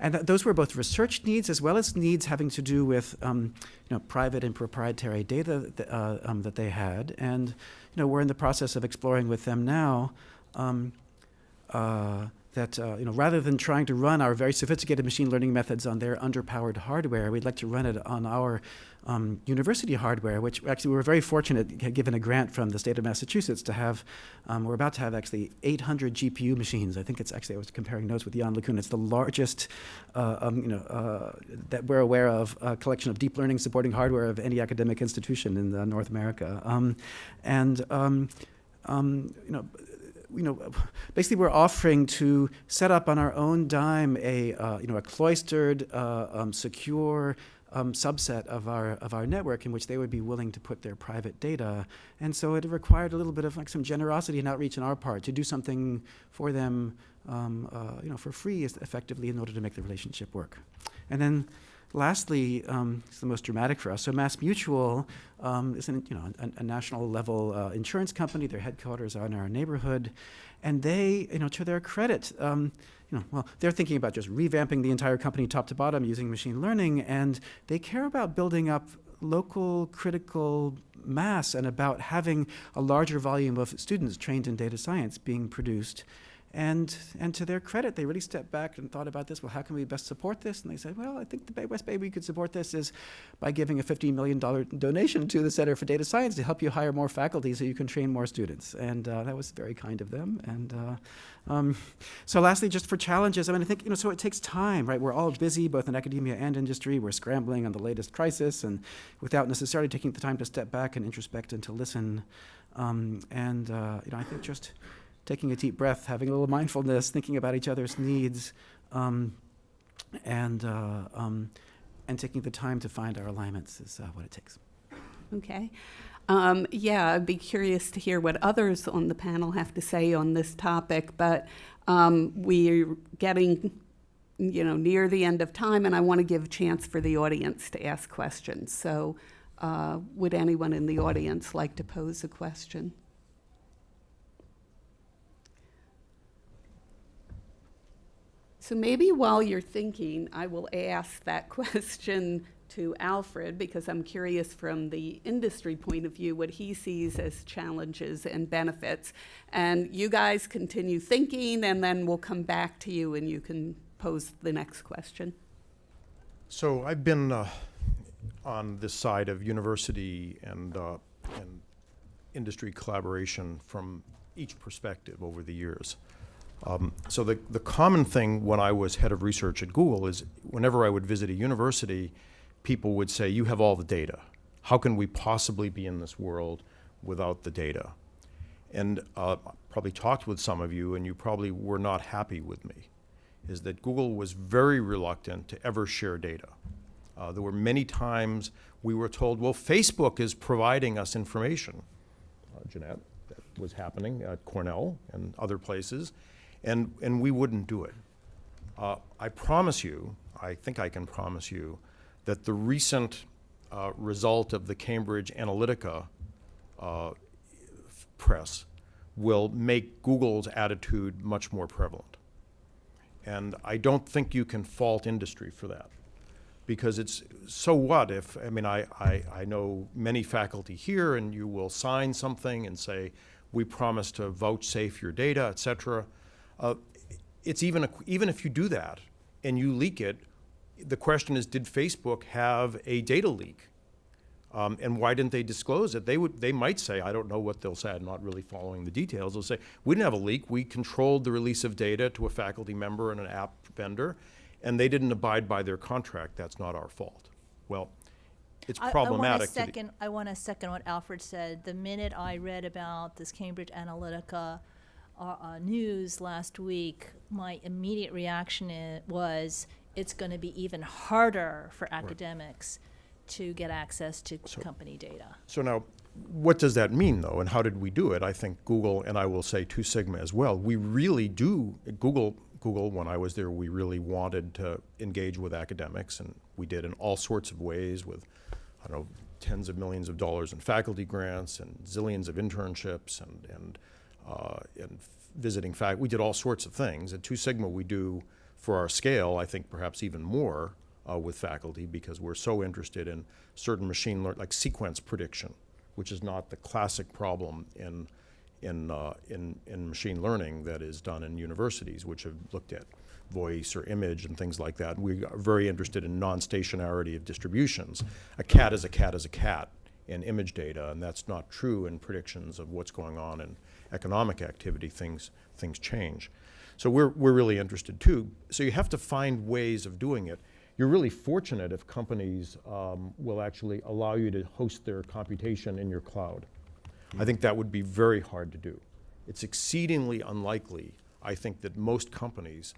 and th- those were both research needs as well as needs having to do with um, you know, private and proprietary data th- uh, um, that they had. And you know, we're in the process of exploring with them now um, uh, that uh, you know, rather than trying to run our very sophisticated machine learning methods on their underpowered hardware, we'd like to run it on our um, university hardware, which actually we were very fortunate, given a grant from the state of Massachusetts, to have. Um, we're about to have actually 800 GPU machines. I think it's actually I was comparing notes with Yann LeCun. It's the largest, uh, um, you know, uh, that we're aware of uh, collection of deep learning supporting hardware of any academic institution in uh, North America. Um, and um, um, you know, you know, basically we're offering to set up on our own dime a, uh, you know, a cloistered, uh, um, secure um, subset of our of our network in which they would be willing to put their private data. And so it required a little bit of like some generosity and outreach on our part to do something for them, um, uh, you know, for free, effectively, in order to make the relationship work. And then lastly, um, it's the most dramatic for us. So Mass Mutual um, is an, you know, a, a national level uh, insurance company. Their headquarters are in our neighborhood. And they, you know, to their credit, um, you know, well, they're thinking about just revamping the entire company top to bottom using machine learning, and they care about building up local critical mass and about having a larger volume of students trained in data science being produced. And, and to their credit, they really stepped back and thought about this. Well, how can we best support this? And they said, well, I think the Bay West Bay we could support this is by giving a $15 million donation to the Center for Data Science to help you hire more faculty so you can train more students. And uh, that was very kind of them. And uh, um, so lastly, just for challenges, I mean, I think, you know, so it takes time, right? We're all busy, both in academia and industry. We're scrambling on the latest crisis and without necessarily taking the time to step back and introspect and to listen. Um, and, uh, you know, I think just taking a deep breath, having a little mindfulness, thinking about each other's needs, um, and, uh, um, and taking the time to find our alignments is uh, what it takes. Okay. Um, yeah, I'd be curious to hear what others on the panel have to say on this topic, but um, we're getting, you know, near the end of time, and I want to give a chance for the audience to ask questions. So, uh, would anyone in the audience like to pose a question? So maybe while you're thinking, I will ask that [laughs] question to Alfred because I'm curious from the industry point of view what he sees as challenges and benefits. And you guys continue thinking, and then we'll come back to you and you can pose the next question. So I've been uh, on this side of university and, uh, and industry collaboration from each perspective over the years. Um, so the, the common thing when I was head of research at Google is whenever I would visit a university, people would say, you have all the data. How can we possibly be in this world without the data? And uh, probably talked with some of you and you probably were not happy with me. is that Google was very reluctant to ever share data. Uh, there were many times we were told, well, Facebook is providing us information. Uh, Jeannette, that was happening at Cornell and other places, and, and we wouldn't do it. Uh, I promise you, I think I can promise you, that the recent uh, result of the Cambridge Analytica uh, press will make Google's attitude much more prevalent. And I don't think you can fault industry for that. Because it's, so what if, I mean, I, I, I know many faculty here, and you will sign something and say, we promise to vouchsafe your data, et cetera. Uh, it's even, a, even if you do that and you leak it, the question is, did Facebook have a data leak? Um, and why didn't they disclose it? They would, they might say, I don't know what they'll say, I'm not really following the details. They'll say, we didn't have a leak, we controlled the release of data to a faculty member and an app vendor, and they didn't abide by their contract, that's not our fault. Well, it's I- I want problematic. to to second, I want to second what Alfred said. The minute I read about this Cambridge Analytica uh, uh, news last week, my immediate reaction i- was, it's going to be even harder for academics to get access to company data. So now, what does that mean, though, and how did we do it? I think Google, and I will say Two Sigma as well, we really do, Google, Google, when I was there, we really wanted to engage with academics, and we did in all sorts of ways with, I don't know, tens of millions of dollars in faculty grants and zillions of internships and, and, uh, and visiting fac, we did all sorts of things. At Two Sigma, we do, for our scale, I think perhaps even more uh, with faculty because we're so interested in certain machine learning, like sequence prediction, which is not the classic problem in, in, uh, in, in machine learning that is done in universities, which have looked at voice or image and things like that. We are very interested in non-stationarity of distributions. A cat is a cat is a cat in image data, and that's not true in predictions of what's going on in economic activity. Things, things change. So we're, we're really interested too. So you have to find ways of doing it. You're really fortunate if companies um, will actually allow you to host their computation in your cloud. I think that would be very hard to do. It's exceedingly unlikely, I think, that most companies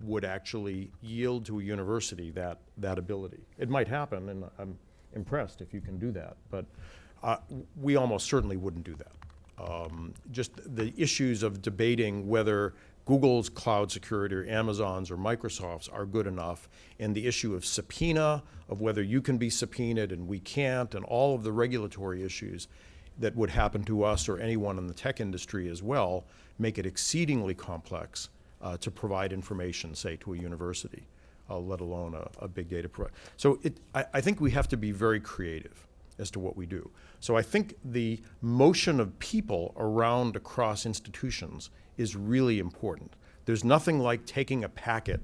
would actually yield to a university that, that ability. It might happen, and I'm impressed if you can do that, but uh, we almost certainly wouldn't do that. Um, just the issues of debating whether Google's cloud security or Amazon's or Microsoft's are good enough, and the issue of subpoena, of whether you can be subpoenaed and we can't, and all of the regulatory issues that would happen to us or anyone in the tech industry as well, make it exceedingly complex uh, to provide information, say, to a university, uh, let alone a, a big data provider. So it, I, I think we have to be very creative as to what we do. So I think the motion of people around across institutions is really important. There's nothing like taking a packet,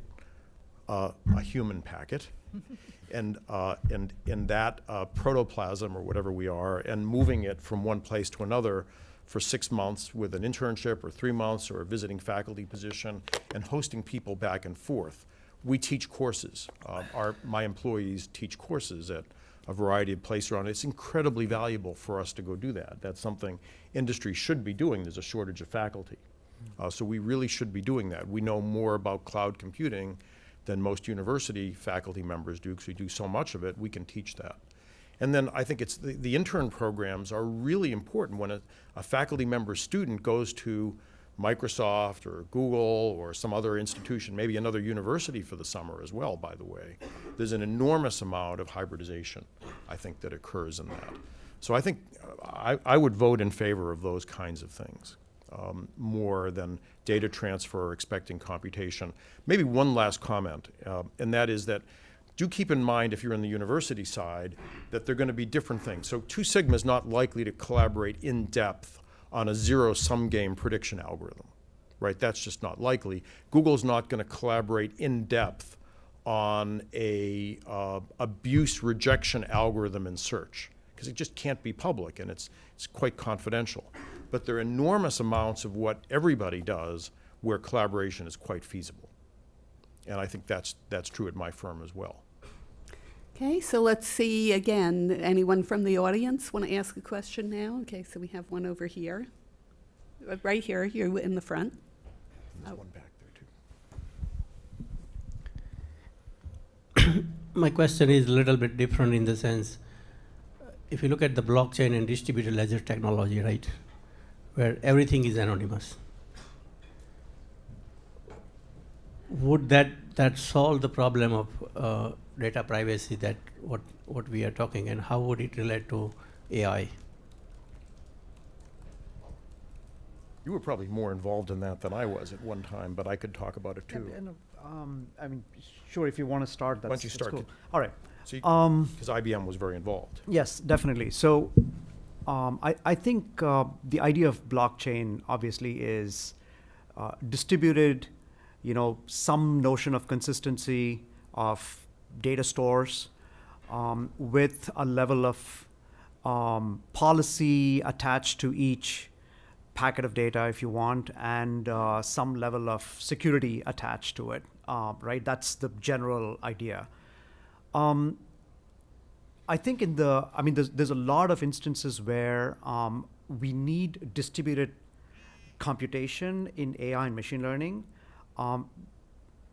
uh, a human packet, [laughs] and, uh, and, and that uh, protoplasm or whatever we are, and moving it from one place to another for six months with an internship or three months or a visiting faculty position and hosting people back and forth. We teach courses. Uh, our, my employees teach courses at a variety of places around. It's incredibly valuable for us to go do that. That's something industry should be doing. There's a shortage of faculty. Uh, so we really should be doing that. We know more about cloud computing than most university faculty members do because we do so much of it. We can teach that. And then I think it's the, the intern programs are really important when a, a faculty member student goes to Microsoft or Google or some other institution, maybe another university for the summer as well, by the way. There's an enormous amount of hybridization, I think, that occurs in that. So I think I, I would vote in favor of those kinds of things um, more than data transfer or expecting computation. Maybe one last comment, uh, and that is that do keep in mind if you're in the university side that they're going to be different things. So Two Sigma is not likely to collaborate in depth on a zero-sum game prediction algorithm, right? That's just not likely. Google's not going to collaborate in depth on a uh, abuse rejection algorithm in search because it just can't be public and it's, it's quite confidential. But there are enormous amounts of what everybody does where collaboration is quite feasible. And I think that's, that's true at my firm as well. Okay, so let's see again. Anyone from the audience want to ask a question now? Okay, so we have one over here. Uh, Right here, You're in the front. There's one back there too. my question is a little bit different in the sense, if you look at the blockchain and distributed ledger technology, right, where everything is anonymous, would that that solve the problem of uh, data privacy that what what we are talking, and how would it relate to AI? You were probably more involved in that than I was at one time, but I could talk about it too. and, um, I mean, sure, if you want to start, that's Why don't you that's start cool. it? All right. See, Um, because IBM was very involved. Yes, definitely. So um, I, I think uh, the idea of blockchain obviously is uh, distributed, you know, some notion of consistency of data stores um, with a level of um, policy attached to each packet of data if you want and uh, some level of security attached to it uh, right that's the general idea um, I think in the, I mean, there's, there's a lot of instances where um, we need distributed computation in AI and machine learning.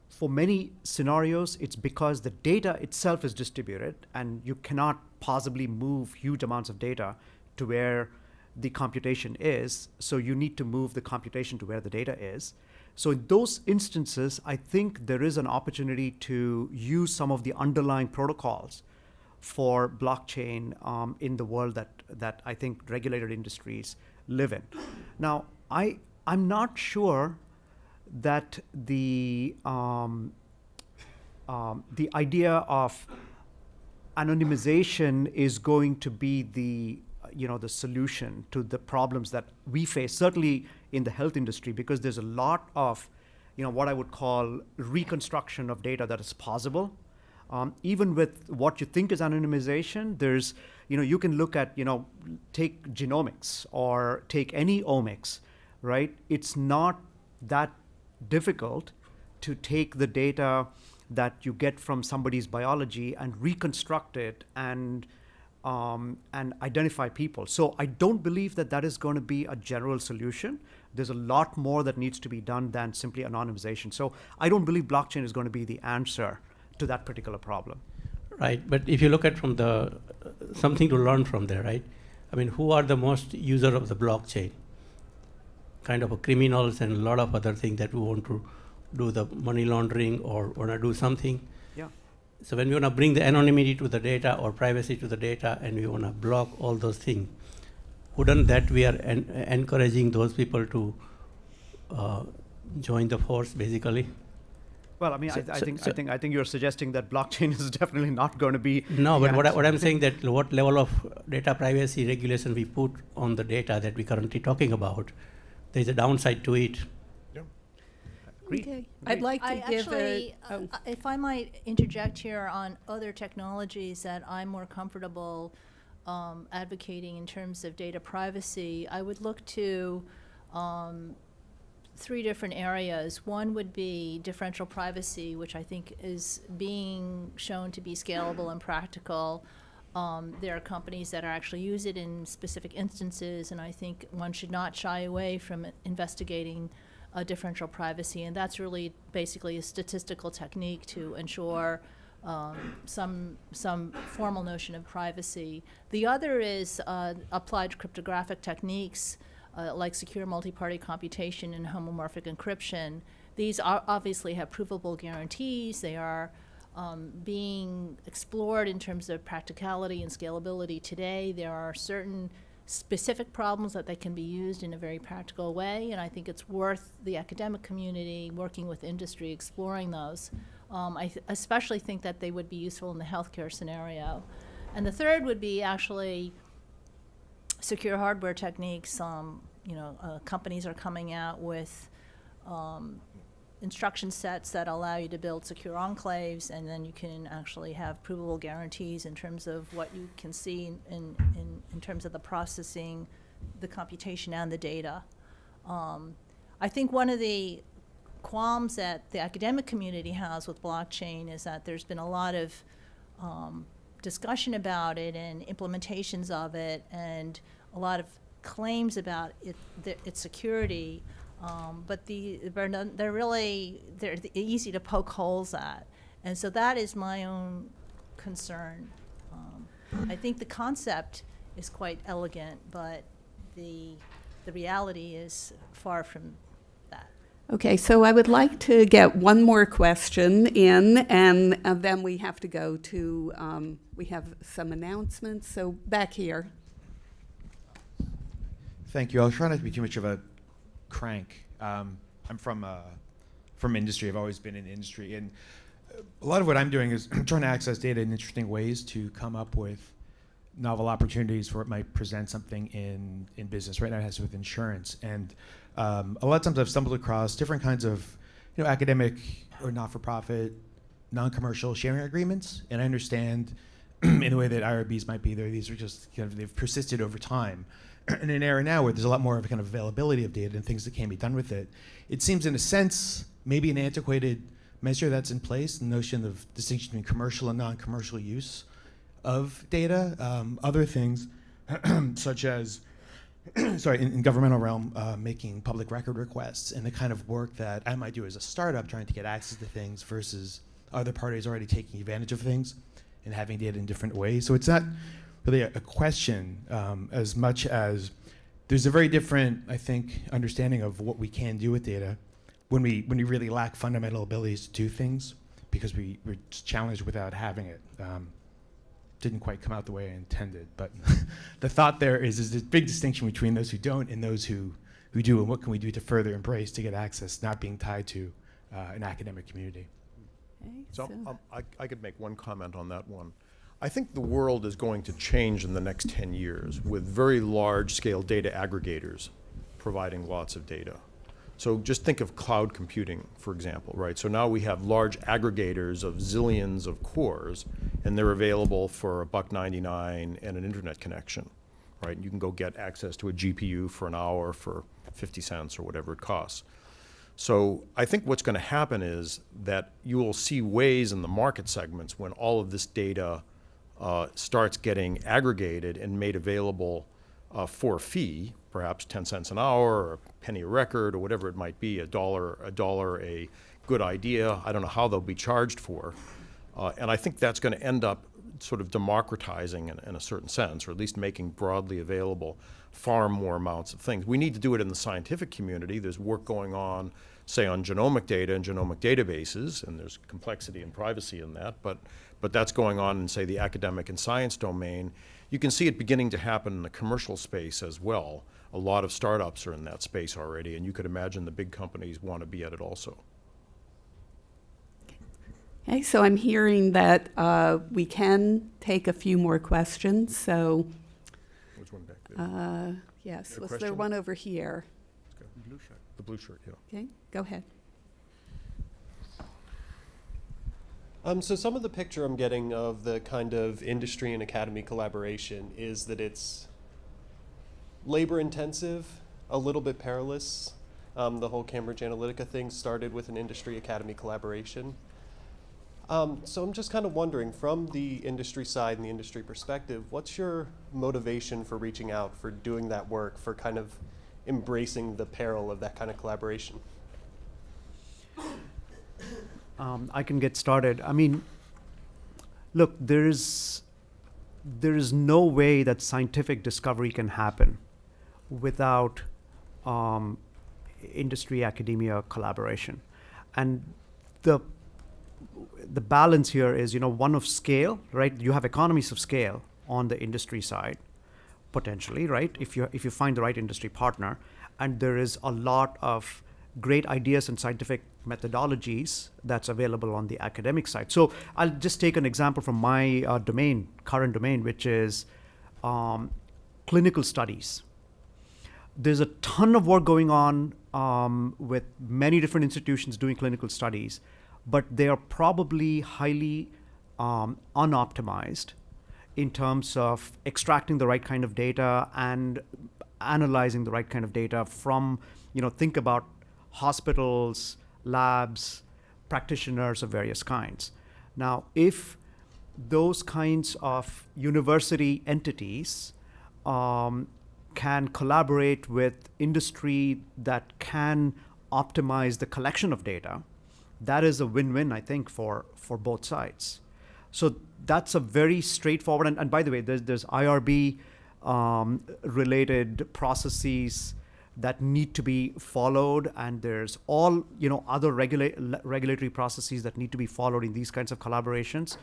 For many scenarios, it's because the data itself is distributed and you cannot possibly move huge amounts of data to where the computation is. So you need to move the computation to where the data is. So in those instances, I think there is an opportunity to use some of the underlying protocols for blockchain um, in the world that that I think regulated industries live in. Now, I I'm not sure that the um, um, the idea of anonymization is going to be the you know the solution to the problems that we face certainly in the health industry because there's a lot of you know what i would call reconstruction of data that is possible. Um, even with what you think is anonymization there's you know you can look at you know take genomics or take any omics right? It's not that difficult to take the data that you get from somebody's biology and reconstruct it and um, and identify people. So I don't believe that that is going to be a general solution. There's a lot more that needs to be done than simply anonymization. So I don't believe blockchain is going to be the answer to that particular problem. Right, but if you look at from the something to learn from there, right? I mean, who are the most user of the blockchain? Kind of a criminals and a lot of other things that we want to do the money laundering or want to do something. Yeah. So when we want to bring the anonymity to the data or privacy to the data, and we want to block all those things, wouldn't that we are en- encouraging those people to uh, join the force, basically? Well, I mean, So- I, I so- think I think I think you're suggesting that blockchain [laughs] is definitely not going to be. No, but what, I, what I'm [laughs] saying that what level of data privacy regulation we put on the data that we're currently talking about, there's a downside to it. Agreed. Okay. I'd like to I give actually, a, uh, oh, uh, if I might interject here on other technologies that I'm more comfortable um, advocating in terms of data privacy, I would look to um, three different areas. One would be differential privacy, which I think is being shown to be scalable and practical. Um, there are companies that are actually use it in specific instances, and I think one should not shy away from investigating uh, differential privacy, and that's really basically a statistical technique to ensure um, some some formal notion of privacy. The other is uh, applied cryptographic techniques uh, like secure multi-party computation and homomorphic encryption. These are obviously have provable guarantees. They are um, being explored in terms of practicality and scalability today. There are certain specific problems that they can be used in a very practical way, and I think it's worth the academic community working with industry exploring those. Um, I th- especially think that they would be useful in the healthcare scenario. And the third would be actually secure hardware techniques. Um, you know, uh, companies are coming out with um, instruction sets that allow you to build secure enclaves, and then you can actually have provable guarantees in terms of what you can see in, in, in, terms of the processing, the computation, and the data. Um, I think one of the qualms that the academic community has with blockchain is that there's been a lot of um, discussion about it and implementations of it, and a lot of claims about it, the, its security. Um, but the they're, none- they're really they're easy to poke holes at, And so that is my own concern. Um, I think the concept is quite elegant, but the, the reality is far from that. Okay, so I would like to get one more question in, and uh, then we have to go to, um, we have some announcements. So back here. Thank you. I'll try not to be too much of a crank. Um, I'm from uh, from industry. I've always been in industry, and a lot of what I'm doing is [clears throat] trying to access data in interesting ways to come up with novel opportunities where it might present something in in business. Right now, it has to do with insurance, and um, a lot of times I've stumbled across different kinds of you know academic or not-for-profit, non-commercial sharing agreements, and I understand [clears throat] in the way that IRBs might be there. These are just kind of they've persisted over time. [clears throat] in an era now where there's a lot more of a kind of availability of data and things that can be done with it, it seems in a sense maybe an antiquated measure that's in place, the notion of distinction between commercial and non-commercial use of data. Um, other things, [clears throat] such as, [clears throat] sorry, in, in governmental realm, uh, making public record requests and the kind of work that I might do as a startup trying to get access to things versus other parties already taking advantage of things and having data in different ways. So it's not really a, a question um, as much as there's a very different, I think, understanding of what we can do with data when we when we really lack fundamental abilities to do things because we we're challenged without having it. Um, didn't quite come out the way I intended, but [laughs] the thought there is is this big distinction between those who don't and those who who do, and what can we do to further embrace to get access, not being tied to uh, an academic community. Okay, So so- um, I, I could make one comment on that one. I think the world is going to change in the next 10 years with very large-scale data aggregators providing lots of data. So just think of cloud computing, for example, right? So now we have large aggregators of zillions of cores, and they're available for a buck 99 and an internet connection, right? You can go get access to a GPU for an hour for 50 cents or whatever it costs. So I think what's going to happen is that you will see ways in the market segments when all of this data uh, starts getting aggregated and made available uh, for a fee, perhaps 10 cents an hour or a penny a record or whatever it might be, a dollar, a dollar a good idea. I don't know how they'll be charged for. Uh, and I think that's going to end up sort of democratizing in, in a certain sense, or at least making broadly available far more amounts of things. We need to do it in the scientific community. There's work going on, say, on genomic data and genomic databases, and there's complexity and privacy in that, but, but that's going on in, say, the academic and science domain. You can see it beginning to happen in the commercial space as well. A lot of startups are in that space already, and you could imagine the big companies want to be at it also. Okay, so I'm hearing that uh, we can take a few more questions, so, There's one back there. uh, yes, was there one over here? The blue shirt, yeah. Okay, go ahead. Um, so some of the picture I'm getting of the kind of industry and academy collaboration is that it's labor intensive, a little bit perilous. Um, the whole Cambridge Analytica thing started with an industry academy collaboration. Um, so I'm just kind of wondering, from the industry side and the industry perspective, what's your motivation for reaching out, for doing that work, for kind of embracing the peril of that kind of collaboration? Um, I can get started. I mean, look, there's there is no way that scientific discovery can happen without um, industry academia collaboration, and the the balance here is you know one of scale, right? You have economies of scale on the industry side, potentially, right? If you if you find the right industry partner, and there is a lot of great ideas and scientific methodologies that's available on the academic side. So I'll just take an example from my uh, domain, current domain, which is um, clinical studies. There's a ton of work going on um, with many different institutions doing clinical studies, but they are probably highly um, unoptimized in terms of extracting the right kind of data and analyzing the right kind of data from, you know, think about hospitals, labs, practitioners of various kinds. Now, if those kinds of university entities um, can collaborate with industry that can optimize the collection of data that is a win-win, I think, for for both sides. So that's a very straightforward. And, and by the way, there's there's IRB um, related processes that need to be followed, and there's all you know other regula- regulatory processes that need to be followed in these kinds of collaborations.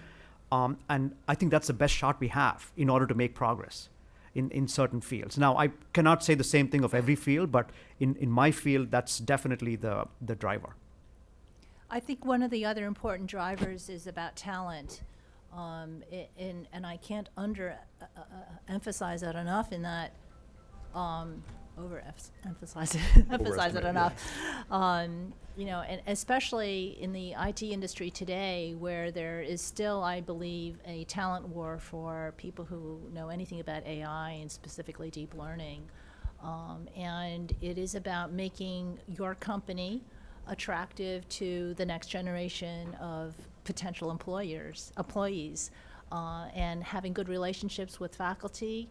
Um, and I think that's the best shot we have in order to make progress in, in certain fields. Now, I cannot say the same thing of every field, but in, in my field, that's definitely the, the driver. I think one of the other important drivers is about talent. Um, i- and I can't under uh, uh, uh, emphasize that enough in that, um, over emphasize it, [laughs] emphasize it Overestimate, enough. Um, you know, and especially in the IT industry today, where there is still, I believe, a talent war for people who know anything about AI and specifically deep learning. Um, and it is about making your company attractive to the next generation of potential employers, employees, uh, and having good relationships with faculty,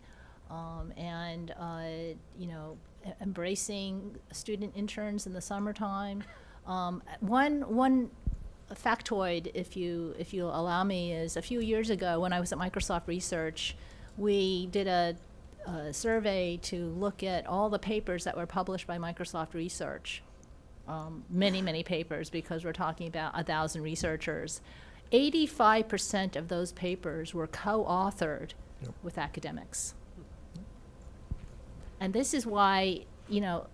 um, and uh, you know, embracing student interns in the summertime. Um, one one factoid, if you if you allow me, is a few years ago when I was at Microsoft Research, we did a, a survey to look at all the papers that were published by Microsoft Research. Um, many many papers because we're talking about a thousand researchers. 85% of those papers were co-authored with academics. And this is why, you know,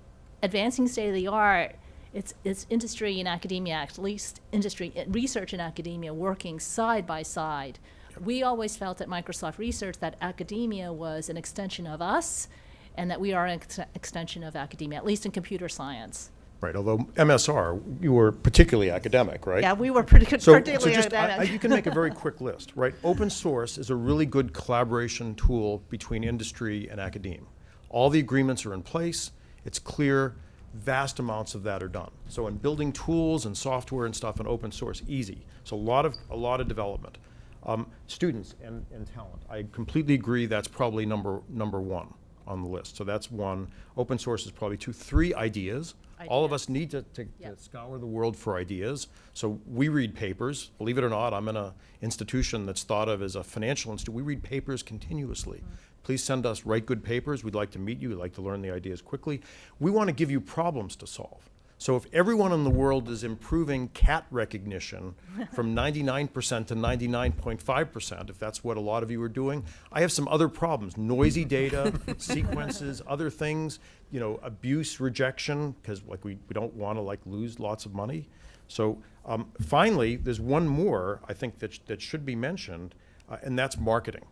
advancing state of the art, it's, it's industry and academia, at least industry, uh, research and academia working side by side. We always felt at Microsoft Research that academia was an extension of us and that we are an ex- extension of academia, at least in computer science. Right, although MSR, you were particularly academic, right? Yeah, we were pretty, So, so particularly just, I- I- academic. you can make a very [laughs] quick list, right? Open source is a really good collaboration tool between industry and academe. All the agreements are in place, it's clear, vast amounts of that are done. So in building tools and software and stuff in open source, easy. So a lot of, a lot of development. Um, students and, and talent, I completely agree, that's probably number, number one on the list. So that's one. Open source is probably two. Three, ideas. All of us need to, to, to scour the world for ideas. So we read papers. Believe it or not, I'm in a institution that's thought of as a financial institute. We read papers continuously. Mm-hmm. Please send us write good papers. We'd like to meet you. We'd like to learn the ideas quickly. We want to give you problems to solve. So if everyone in the world is improving cat recognition [laughs] from 99% to 99.5%, if that's what a lot of you are doing, I have some other problems. Noisy data, [laughs] sequences, other things, you know, abuse, rejection, because like we, we don't want to like lose lots of money. So um, finally, there's one more I think that, sh- that should be mentioned, uh, and that's marketing.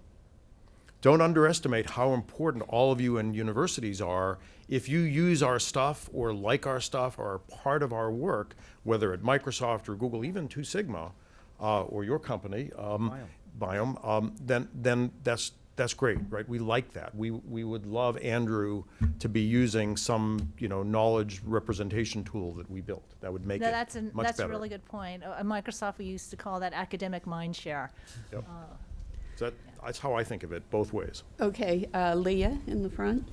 Don't underestimate how important all of you in universities are. If you use our stuff or like our stuff or are part of our work, whether at Microsoft or Google, even Two Sigma, uh, or your company, um, Biome, um, then then that's that's great, right? We like that. We we would love Andrew to be using some you know knowledge representation tool that we built. That would make No, it that's, a much that's a better. really good point. Uh, At Microsoft, we used to call that academic mind share. Yep. So that, that's how I think of it, both ways. Okay, uh, Leah in the front.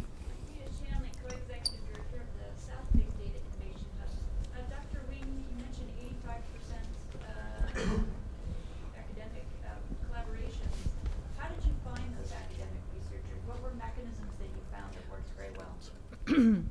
[clears throat]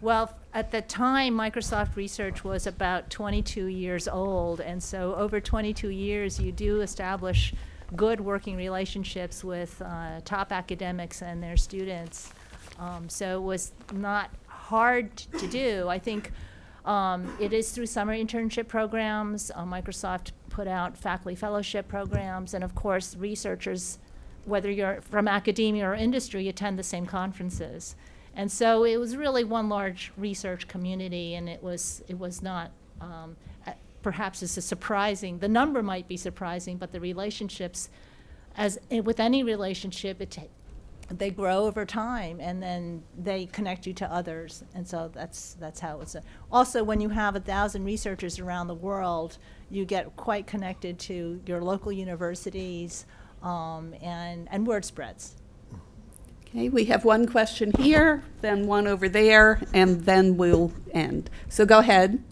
Well, at the time, Microsoft Research was about 22 years old, and so over 22 years, you do establish good working relationships with uh, top academics and their students. Um, so it was not hard to do. I think um, it is through summer internship programs. Uh, Microsoft put out faculty fellowship programs, and of course, researchers, whether you're from academia or industry, attend the same conferences. And so it was really one large research community, and it was it was not um, perhaps a surprising. The number might be surprising, but the relationships, as eh, with any relationship, it they grow over time, and then they connect you to others, and so that's that's how it's. A, also, when you have a thousand researchers around the world, you get quite connected to your local universities, um, and and word spreads. Okay, we have one question here, then one over there, and then we'll end. So go ahead.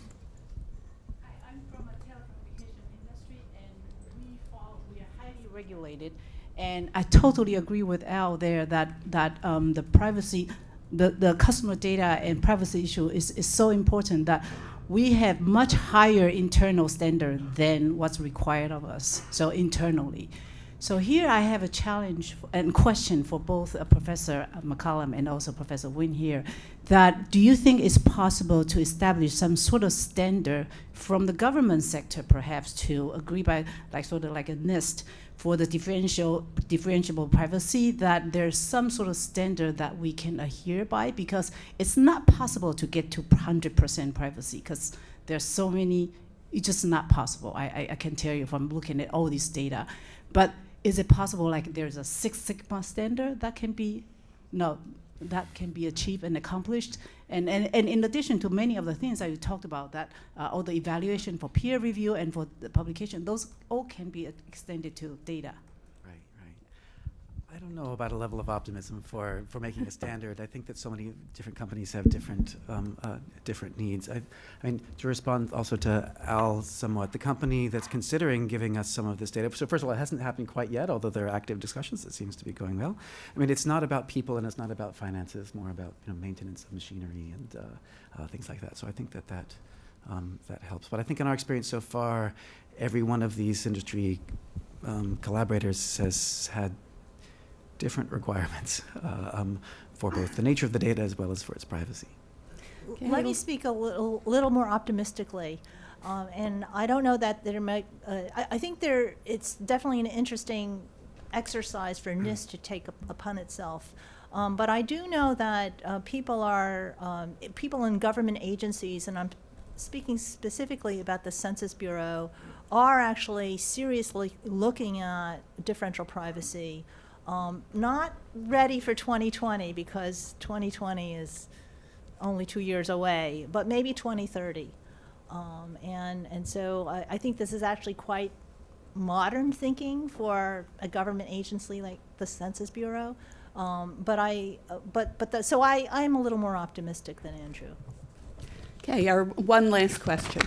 Hi, I'm from a telecommunication industry, and we, follow, we are highly regulated. And I totally agree with Al there that, that um, the privacy, the, the customer data and privacy issue is, is so important that we have much higher internal standard than what's required of us, so internally. So here I have a challenge and question for both uh, Professor McCallum and also Professor Wing here, that do you think it's possible to establish some sort of standard from the government sector perhaps to agree by like sort of like a NIST for the differential differentiable privacy that there's some sort of standard that we can adhere by? Because it's not possible to get to 100% privacy because there's so many it's just not possible. I, I, I can tell you from looking at all this data. But is it possible like there's a six sigma standard that can be no that can be achieved and accomplished and, and, and in addition to many of the things that you talked about that uh, all the evaluation for peer review and for the publication those all can be extended to data. I don't know about a level of optimism for, for making a [laughs] standard. I think that so many different companies have different, um, uh, different needs. I, I mean, to respond also to Al somewhat, the company that's considering giving us some of this data, so first of all, it hasn't happened quite yet, although there are active discussions, that seems to be going well. I mean, it's not about people and it's not about finances, more about, you know, maintenance of machinery and uh, uh, things like that. So I think that that, um, that helps. But I think in our experience so far, every one of these industry um, collaborators has had different requirements uh, um, for both the nature of the data as well as for its privacy. Okay. Let me speak a little, little more optimistically. Um, and I don't know that there might, uh, I, I think there, it's definitely an interesting exercise for NIST to take up upon itself. Um, but I do know that uh, people are, um, people in government agencies, and I'm speaking specifically about the Census Bureau, are actually seriously looking at differential privacy. Um, not ready for 2020 because 2020 is only two years away, but maybe 2030. Um, and, and so I, I think this is actually quite modern thinking for a government agency like the Census Bureau. Um, but I, but, but the, so I, I'm a little more optimistic than Andrew. Okay, our one last question.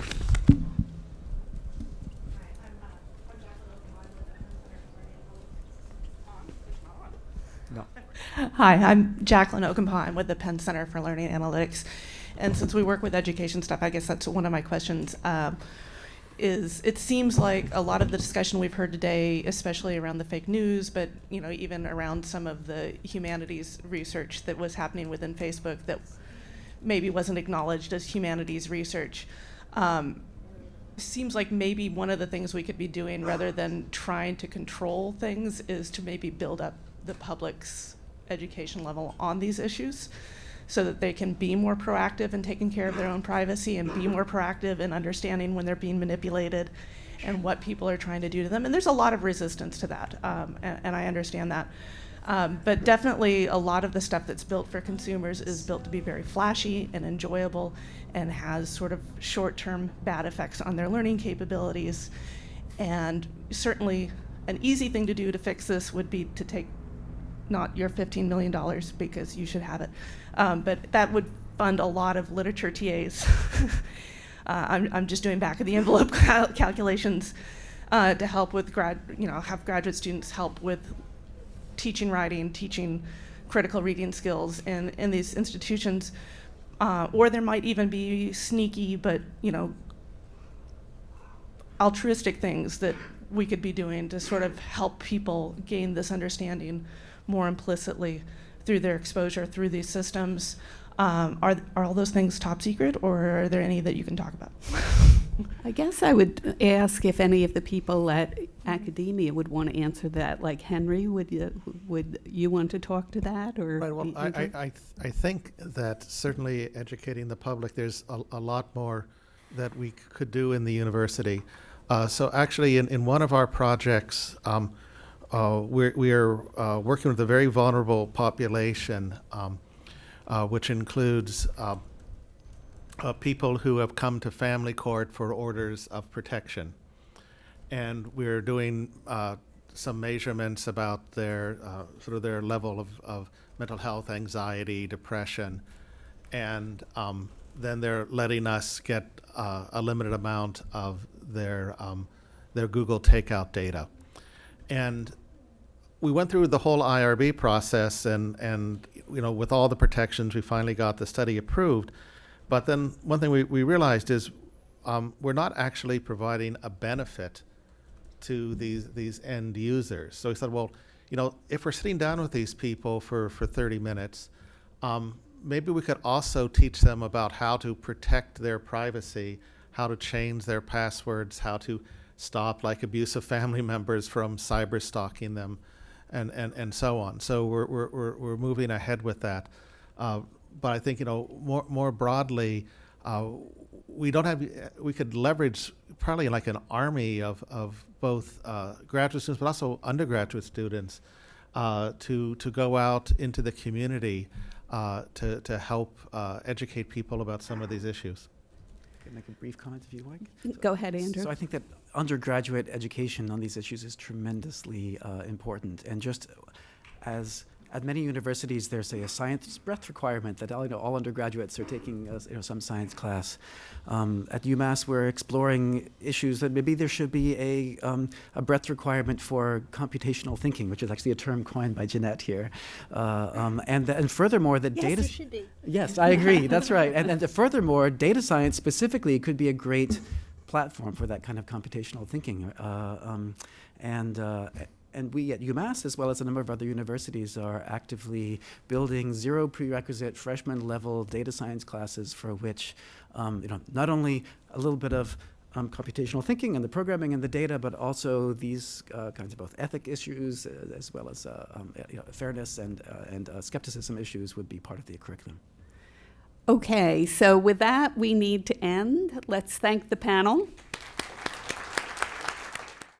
No. Hi, I'm Jacqueline Okenpaugh. I'm with the Penn Center for Learning Analytics. And since we work with education stuff, I guess that's one of my questions. Um, is it seems like a lot of the discussion we've heard today, especially around the fake news, but you know even around some of the humanities research that was happening within Facebook that maybe wasn't acknowledged as humanities research. Um, seems like maybe one of the things we could be doing rather than trying to control things is to maybe build up the public's education level on these issues so that they can be more proactive in taking care of their own privacy and be more proactive in understanding when they're being manipulated and what people are trying to do to them. And there's a lot of resistance to that, um, and, and I understand that. Um, but definitely a lot of the stuff that's built for consumers is built to be very flashy and enjoyable and has sort of short-term bad effects on their learning capabilities. And certainly an easy thing to do to fix this would be to take not your $15 million because you should have it, um, but that would fund a lot of literature TAs. [laughs] uh, I'm, I'm just doing back of the envelope [laughs] cal- calculations uh, to help with grad, you know, have graduate students help with teaching writing, teaching critical reading skills in, in these institutions. Uh, or there might even be sneaky, but you know, altruistic things that we could be doing to sort of help people gain this understanding more implicitly through their exposure through these systems. Um, are, are all those things top secret, or are there any that you can talk about? [laughs] I guess I would ask if any of the people at academia would want to answer that. Like Henry, would you, would you want to talk to that, or Right, well, y- I, I, Andrew? I, th- I think that certainly educating the public, there's a, a lot more that we could do in the university. Uh, so actually, in, in one of our projects, um, uh, we're, we are uh, working with a very vulnerable population, um, uh, which includes uh, uh, people who have come to family court for orders of protection. And we're doing some measurements about their sort of their level of, of mental health, anxiety, depression, and um, then they're letting us get a limited amount of their um, their Google Takeout data. And we went through the whole IRB process and, and, you know, with all the protections, we finally got the study approved. But then one thing we, we realized is um, we're not actually providing a benefit to these, these end users. So we said, well, you know, if we're sitting down with these people for, for 30 minutes, um, maybe we could also teach them about how to protect their privacy, how to change their passwords, how to stop like abusive family [laughs] members from cyber stalking them, and, and, and so on. So we're, we're, we're, we're moving ahead with that. Uh, but I think, you know, more, more broadly, uh, we don't have, we could leverage probably like an army of, of both uh, graduate students, but also undergraduate students uh, to, to go out into the community uh, to, to help uh, educate people about some of these issues. Can make a brief comment if you like? Go ahead, Andrew. So I think that undergraduate education on these issues is tremendously uh, important. And just as at many universities, there's a, a science breadth requirement that all, you know, all undergraduates are taking uh, you know, some science class. Um, at UMass, we're exploring issues that maybe there should be a, um, a breadth requirement for computational thinking, which is actually a term coined by Jeannette here. Uh, um, and, and furthermore, the Yes, data. it should be. Yes, I agree. That's right. And, and furthermore, data science specifically could be a great platform for that kind of computational thinking. Uh, um, and, uh, and we at UMass, as well as a number of other universities, are actively building zero prerequisite freshman level data science classes for which, um, you know, not only a little bit of um, computational thinking and the programming and the data, but also these uh, kinds of both ethic issues uh, as well as uh, um, you know, fairness and, uh, and skepticism issues would be part of the curriculum. Okay, so with that, we need to end. Let's thank the panel.